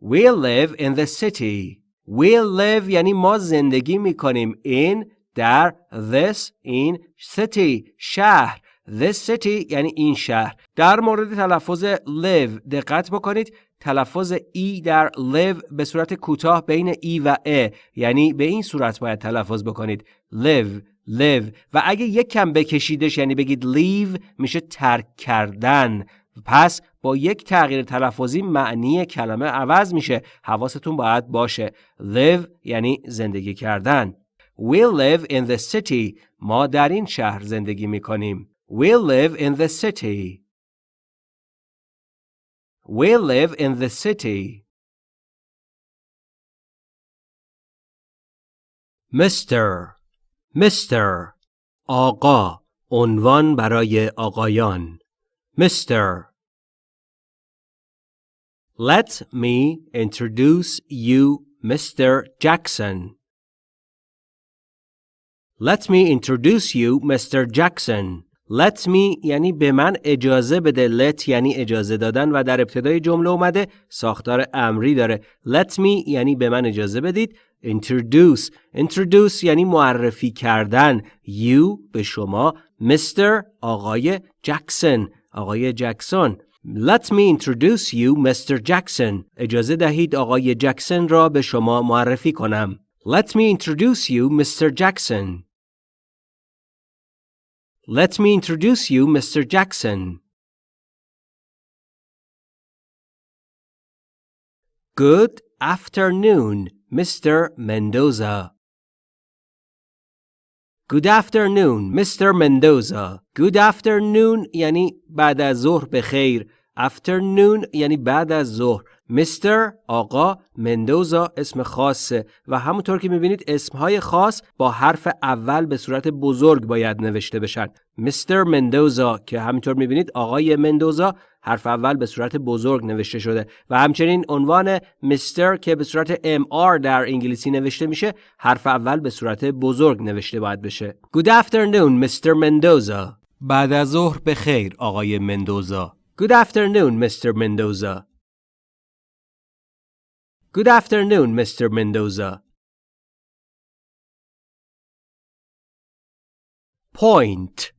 We live in the city. We live یعنی ما زندگی می کنیم in در this in city شهر This city یعنی این شهر در مورد تلفظ live دقت بکنید تلفظ ای در live به صورت کوتاه بین ای و ا یعنی به این صورت باید تلفظ بکنید. live live و اگه یک کم بکشیدش یعنی بگید leave میشه ترک کردن. پس با یک تغییر تلفظی معنی کلمه عوض میشه. حواستون باید باشه. live یعنی زندگی کردن. We live in the city. ما در این شهر زندگی می‌کنیم. We live in the city. We live in the city. Mr. Mr. آقا عنوان برای آقایان Mr. Let me introduce you Mr. Jackson. Let me introduce you Mr. Jackson. Let me یعنی به من اجازه بده. Let یعنی اجازه دادن و در ابتدای جمله اومده ساختار امری داره. Let me یعنی به من اجازه بدید. Introduce. Introduce یعنی معرفی کردن. You به شما. Mr. آقای جکسون آقای جکسون. Let me introduce you Mr. Jackson اجازه دهید آقای جکسون را به شما معرفی کنم. Let me introduce you Mr. Jackson Let me introduce you, Mr. Jackson. Good afternoon, Mr. Mendoza. Good afternoon, Mr. Mendoza. Good afternoon یعنی بعد از ظهر به خیر. Afternoon یعنی بعد از ظهر. مستر آقا مندوزا اسم خاصه. و همونطور که می‌بینید اسمهای خاص با حرف اول به صورت بزرگ باید نوشته بشن. مستر مندوزا که همینطور می‌بینید آقای مندوزا حرف اول به صورت بزرگ نوشته شده. و همچنین عنوان مستر که به صورت MR در انگلیسی نوشته میشه حرف اول به صورت بزرگ نوشته باید بشه. Good afternoon Mr. Mendoza. بعد از ظهر به خیر آقای مندوزا Good afternoon Mr. Mendoza Good afternoon, Mr. Mendoza. Point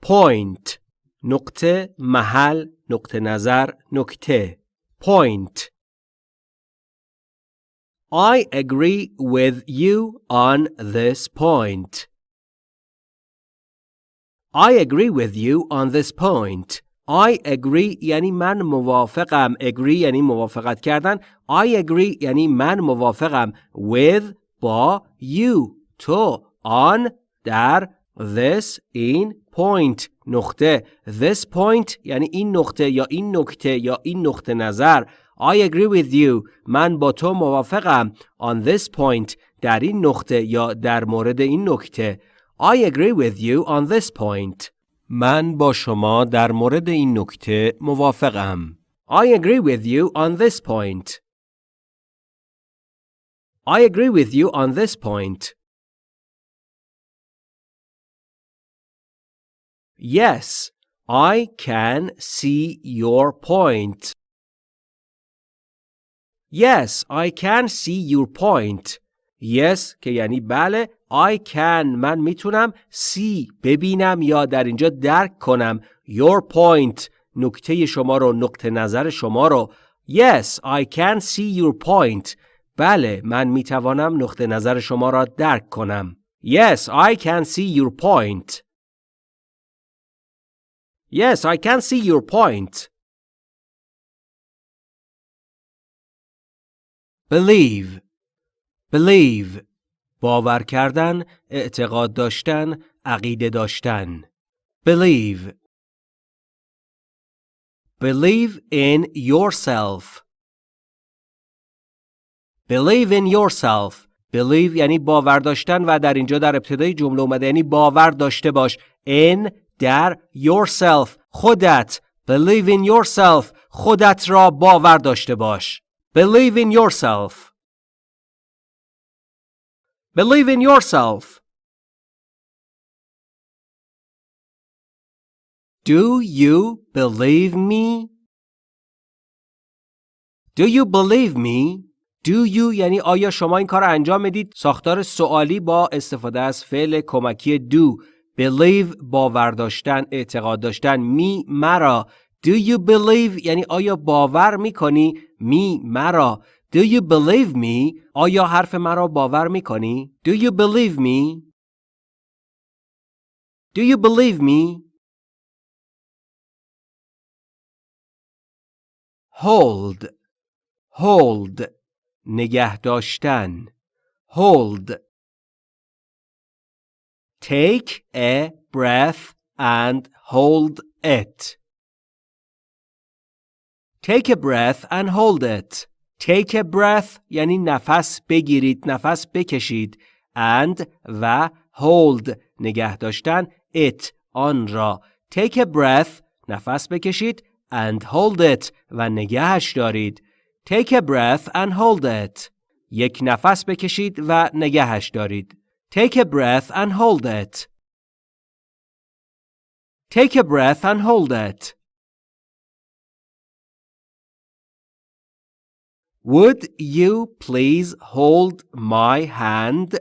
Point نقطه محل نقطه نظر نکته Point I agree with you on this point. I agree with you on this point. I agree یعنی من موافقم. Agree یعنی موافقت کردن. I agree یعنی من موافقم. With با you تو on در this این point نقطه this point یعنی این نقطه یا این نکته یا این نقطه نظر I agree with you من با تو موافقم on this point در این نقطه یا در مورد این نکته I agree with you on this point من با شما در مورد این نکته موافقم I agree with you on this point I agree with you on this point Yes, I can see your point. Yes, I can see your point. Yes که یعنی بله I can من می‌تونم see ببینم یا در اینجا درک کنم your point نکته شما رو نقطه نظر شما رو Yes, I can see your point. بله من می‌توانم نقطه نظر شما را درک کنم. Yes, I can see your point. Yes, I can see your point. Believe Believe باور کردن، اعتقاد داشتن، عقیده داشتن. Believe Believe in yourself. Believe in yourself. Believe یعنی باور داشتن و در اینجا در ابتدای جمله اومده یعنی باور داشته باش. In در yourself خودت believe in yourself خودت را باور داشته باش believe in yourself believe in yourself. Do you believe me? Do you believe me? Do you یعنی آیا شما این کار انجام می‌دید؟ ساختار سوالی با استفاده از فعل کمکی do. Believe باور داشتن اعتقاد داشتن. می مرا. Do you believe یعنی آیا باور می‌کنی؟ می مرا. do you believe me آیا حرف مرا باور میکنی do you believe me do you believe me hold hold نگه داشتن hold Take a breath and hold it. Take a breath and hold it. Take a breath یعنی نفس بگیرید، نفس بکشید. And و hold نگه داشتن it آن را. Take a breath نفس بکشید and hold it و نگهش دارید. Take a breath and hold it. یک نفس بکشید و نگهش دارید. Take a breath and hold it. Take a breath and hold it. Would you please hold my hand?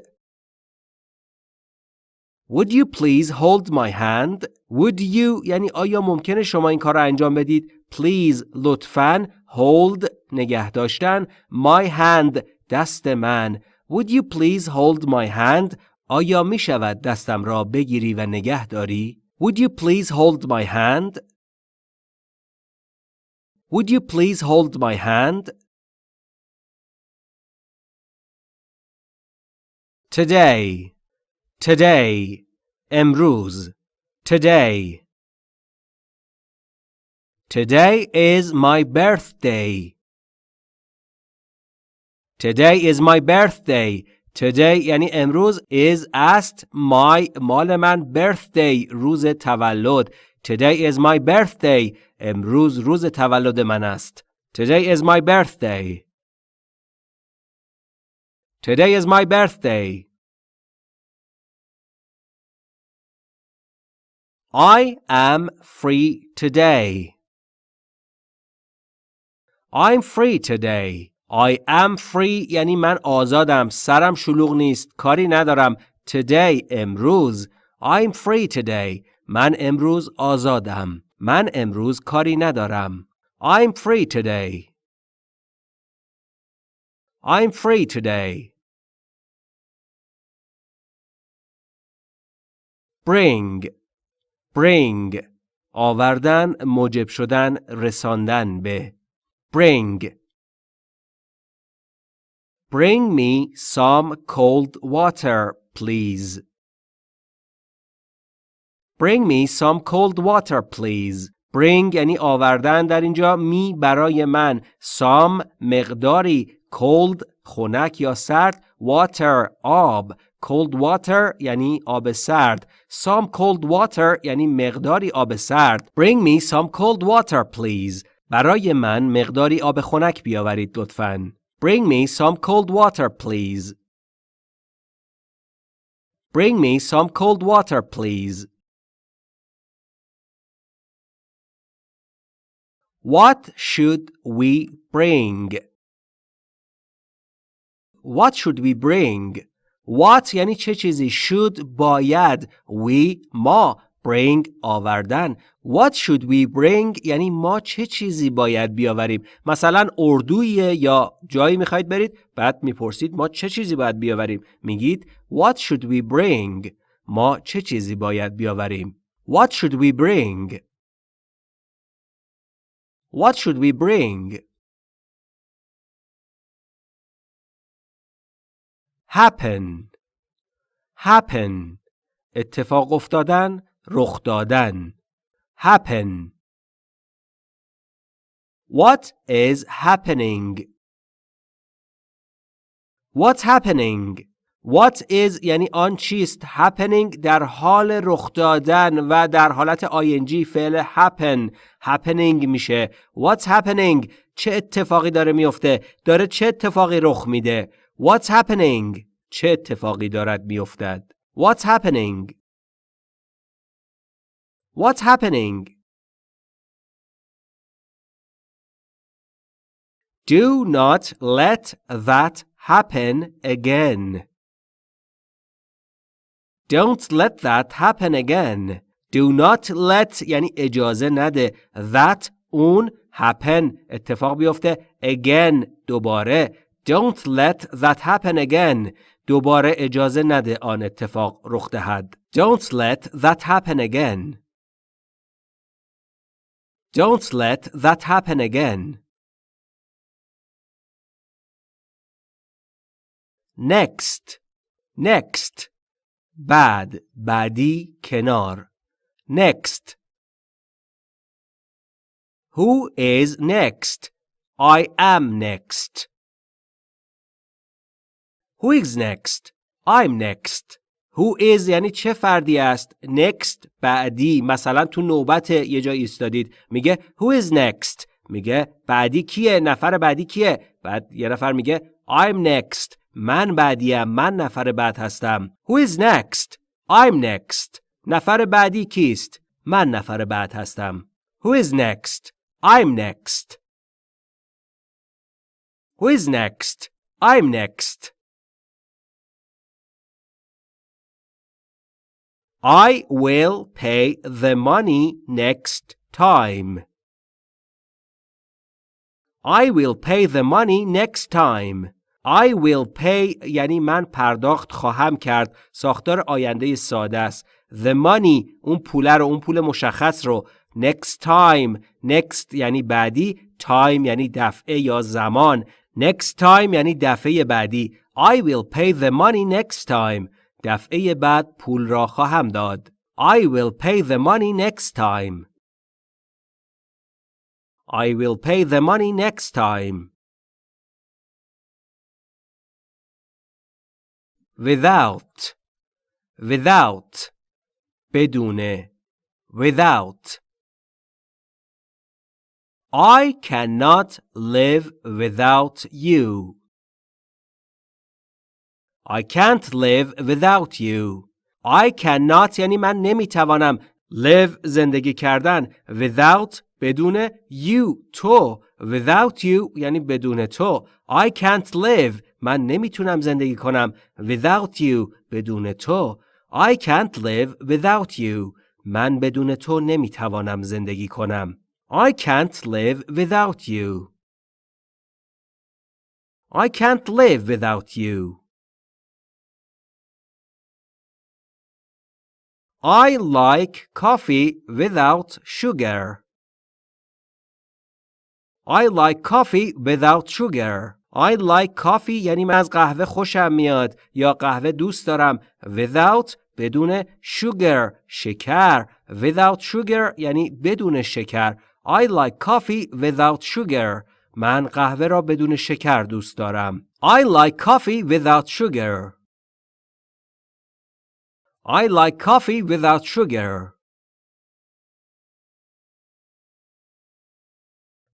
Would you please hold my hand? Would you یعنی آیا ممکنه شما این کار را انجام بدید؟ Please لطفاً hold نگه داشتن my hand دست من Would you please hold my hand? آیا می شود دستم را بگیری و نگه داری؟ Would you please hold my hand? Would you please hold my hand? Today Today امروز Today Today is my birthday. Today is my birthday. Today یعنی امروز is است my مال من birthday روز تولد. Today is my birthday. امروز روز تولد من است. Today is my birthday. Today is my birthday. I am free today. I'm free today. I am free یعنی من آزادم سرم شلوغ نیست کاری ندارم today امروز I'm free today من امروز آزادم من امروز کاری ندارم I'm free today I'm free today Bring bring آوردن موجب شدن رساندن به bring Bring me some cold water, please. Bring me some cold water, please. Bring یعنی آوردن در اینجا می برای من some مقداری cold خنک یا سرد water آب cold water یعنی آب سرد some cold water یعنی مقداری آب سرد bring me some cold water please برای من مقداری آب خنک بیاورید لطفاً Bring me some cold water, please. Bring me some cold water, please. What should we bring? What should we bring? What یعنی چه چیزی؟ Should باید. We ما. Bring آوردن. What should we bring یعنی ما چه چیزی باید بیاوریم؟ مثلا اردویه یا جایی می‌خواید برید بعد می‌پرسید ما چه چیزی باید بیاوریم؟ میگید What should we bring ما چه چیزی باید بیاوریم؟ What should we bring? What should we bring? Happen happen اتفاق افتادن رخ دادن happen What is happening What's happening What is یعنی آن چیست happening در حال رخ دادن و در حالت ing فعل happen happening میشه What's happening چه اتفاقی داره میفته داره چه اتفاقی رخ میده What's happening چه اتفاقی دارد میافتد What's happening What's happening? Do not let that happen again. Don't let that happen again. Do not let یعنی اجازه نده that اون happen اتفاق بیفته again دوباره Don't let that happen again دوباره اجازه نده آن اتفاق رخ دهد Don't let that happen again Don't let that happen again. Next. Next. بعد بعدی کنار. Next. Who is next? I am next. Who is next? I'm next. Who is یعنی چه فردی است؟ Next بعدی. مثلا تو نوبت یه جا ایستادید. میگه who is next? میگه بعدی کیه؟ نفر بعدی کیه؟ بعد یه نفر میگه I'm next. من بعدیم. من نفر بعد هستم. Who is next? I'm next. نفر بعدی کیست؟ من نفر بعد هستم. Who is next? I'm next. Who is next? I'm next. I will pay the money next time. I will pay the money next time. I will pay یعنی من پرداخت خواهم کرد ساختار آینده ساده است the money اون پول رو اون پول مشخص رو next time next یعنی بعدی time یعنی دفعه یا زمان next time یعنی دفعه بعدی I will pay the money next time دفعه بعد پول را خواهم داد. I will pay the money next time. I will pay the money next time. Without Without بدون Without I cannot live without you. I can't live without you. I cannot یعنی من نمیتوانم live زندگی کردن without بدون you تو without you یعنی بدون تو I can't live من نمیتونم زندگی کنم without you بدون تو I can't live without you من بدون تو نمیتوانم زندگی کنم I can't live without you I can't live without you I like coffee without sugar. I like coffee without sugar. I like coffee یعنی من از قهوه خوشم میاد یا قهوه دوست دارم without بدون sugar شکر without sugar یعنی بدون شکر I like coffee without sugar من قهوه را بدون شکر دوست دارم I like coffee without sugar I like coffee without sugar.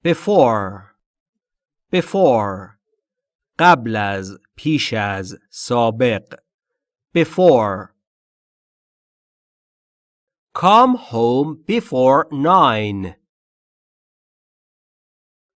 Before Before قبل از پیش از سابق Before Come home before nine.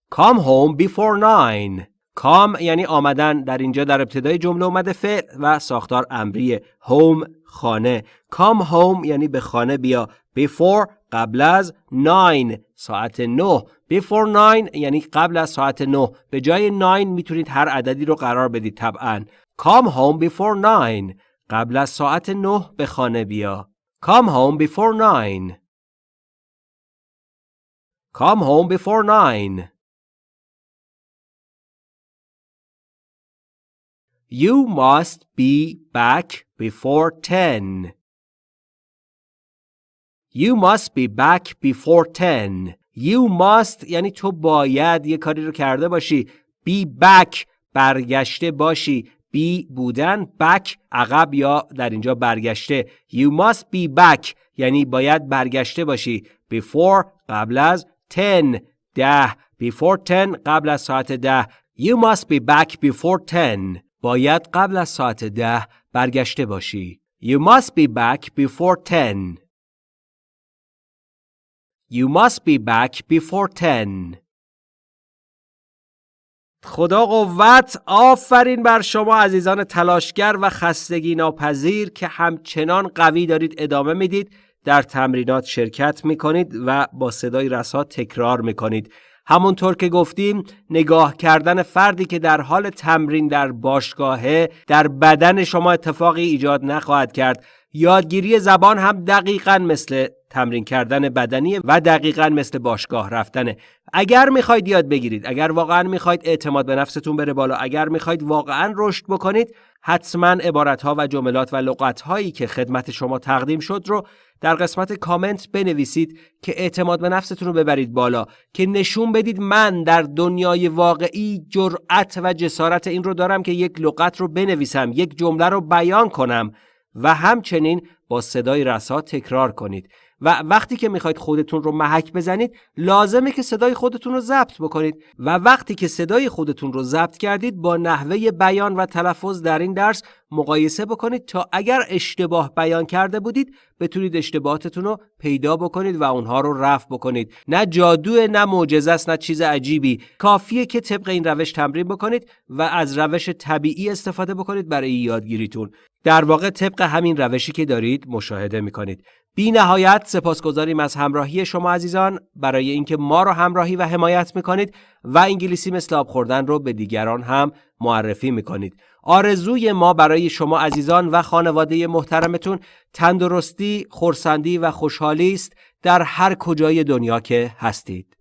Come home before nine. کام یعنی آمدن در اینجا در ابتدای جمله اومده فعل و ساختار امریه هوم خانه. کام هوم یعنی به خانه بیا. Before قبل از 9 ساعت 9 before 9 یعنی قبل از ساعت 9 به جای 9 می‌تونید هر عددی رو قرار بدید طبعا. come home before 9 قبل از ساعت 9 به خانه بیا. come home before 9 come home before 9 You must be back before 10. You must be back before 10. You must یعنی تو باید یه کاری رو کرده باشی. Be back برگشته باشی. Be بودن back عقب یا در اینجا برگشته. You must be back یعنی باید برگشته باشی. Before قبل از 10 ده. Before 10 قبل از ساعت ده. You must be back before 10. باید قبل از ساعت ده برگشته باشی. You must be back before 10. You must be back before 10. خدا قوت آفرین بر شما عزیزان تلاشگر و خستگی ناپذیر که همچنان قوی دارید ادامه می‌دید در تمرینات شرکت می‌کنید و با صدای رسا تکرار می‌کنید همونطور که گفتیم نگاه کردن فردی که در حال تمرین در باشگاهه در بدن شما اتفاقی ایجاد نخواهد کرد. یادگیری زبان هم دقیقا مثل تمرین کردن بدنی و دقیقا مثل باشگاه رفتنه. اگر می‌خواید یاد بگیرید اگر واقعا می‌خواید اعتماد به نفستون بره بالا اگر می‌خواید واقعا رشد بکنید حتما عبارت ها و جملات و لغت هایی که خدمت شما تقدیم شد رو در قسمت کامنت بنویسید که اعتماد به نفستون رو ببرید بالا که نشون بدید من در دنیای واقعی جرأت و جسارت این رو دارم که یک لغت رو بنویسم یک جمله رو بیان کنم و همچنین با صدای رسا تکرار کنید. و وقتی که می‌خواید خودتون رو محک بزنید لازمه که صدای خودتون رو ضبط بکنید. و وقتی که صدای خودتون رو ضبط کردید با نحوه بیان و تلفظ در این درس مقایسه بکنید تا اگر اشتباه بیان کرده بودید بتونید اشتباهاتتون رو پیدا بکنید و اونها رو رفع بکنید. نه جادو نه معجزه است نه چیز عجیبی. کافیه که طبق این روش تمرین بکنید و از روش طبیعی استفاده بکنید برای یادگیریتون. در واقع طبق همین روشی که دارید مشاهده می‌کنید. بی نهایت سپاسگزاریم از همراهی شما عزیزان. برای اینکه ما رو همراهی و حمایت می‌کنید و انگلیسی مثل آب خوردن رو به دیگران هم معرفی می‌کنید. آرزوی ما برای شما عزیزان و خانواده محترمتون تندرستی، خورسندی و خوشحالی است در هر کجای دنیا که هستید.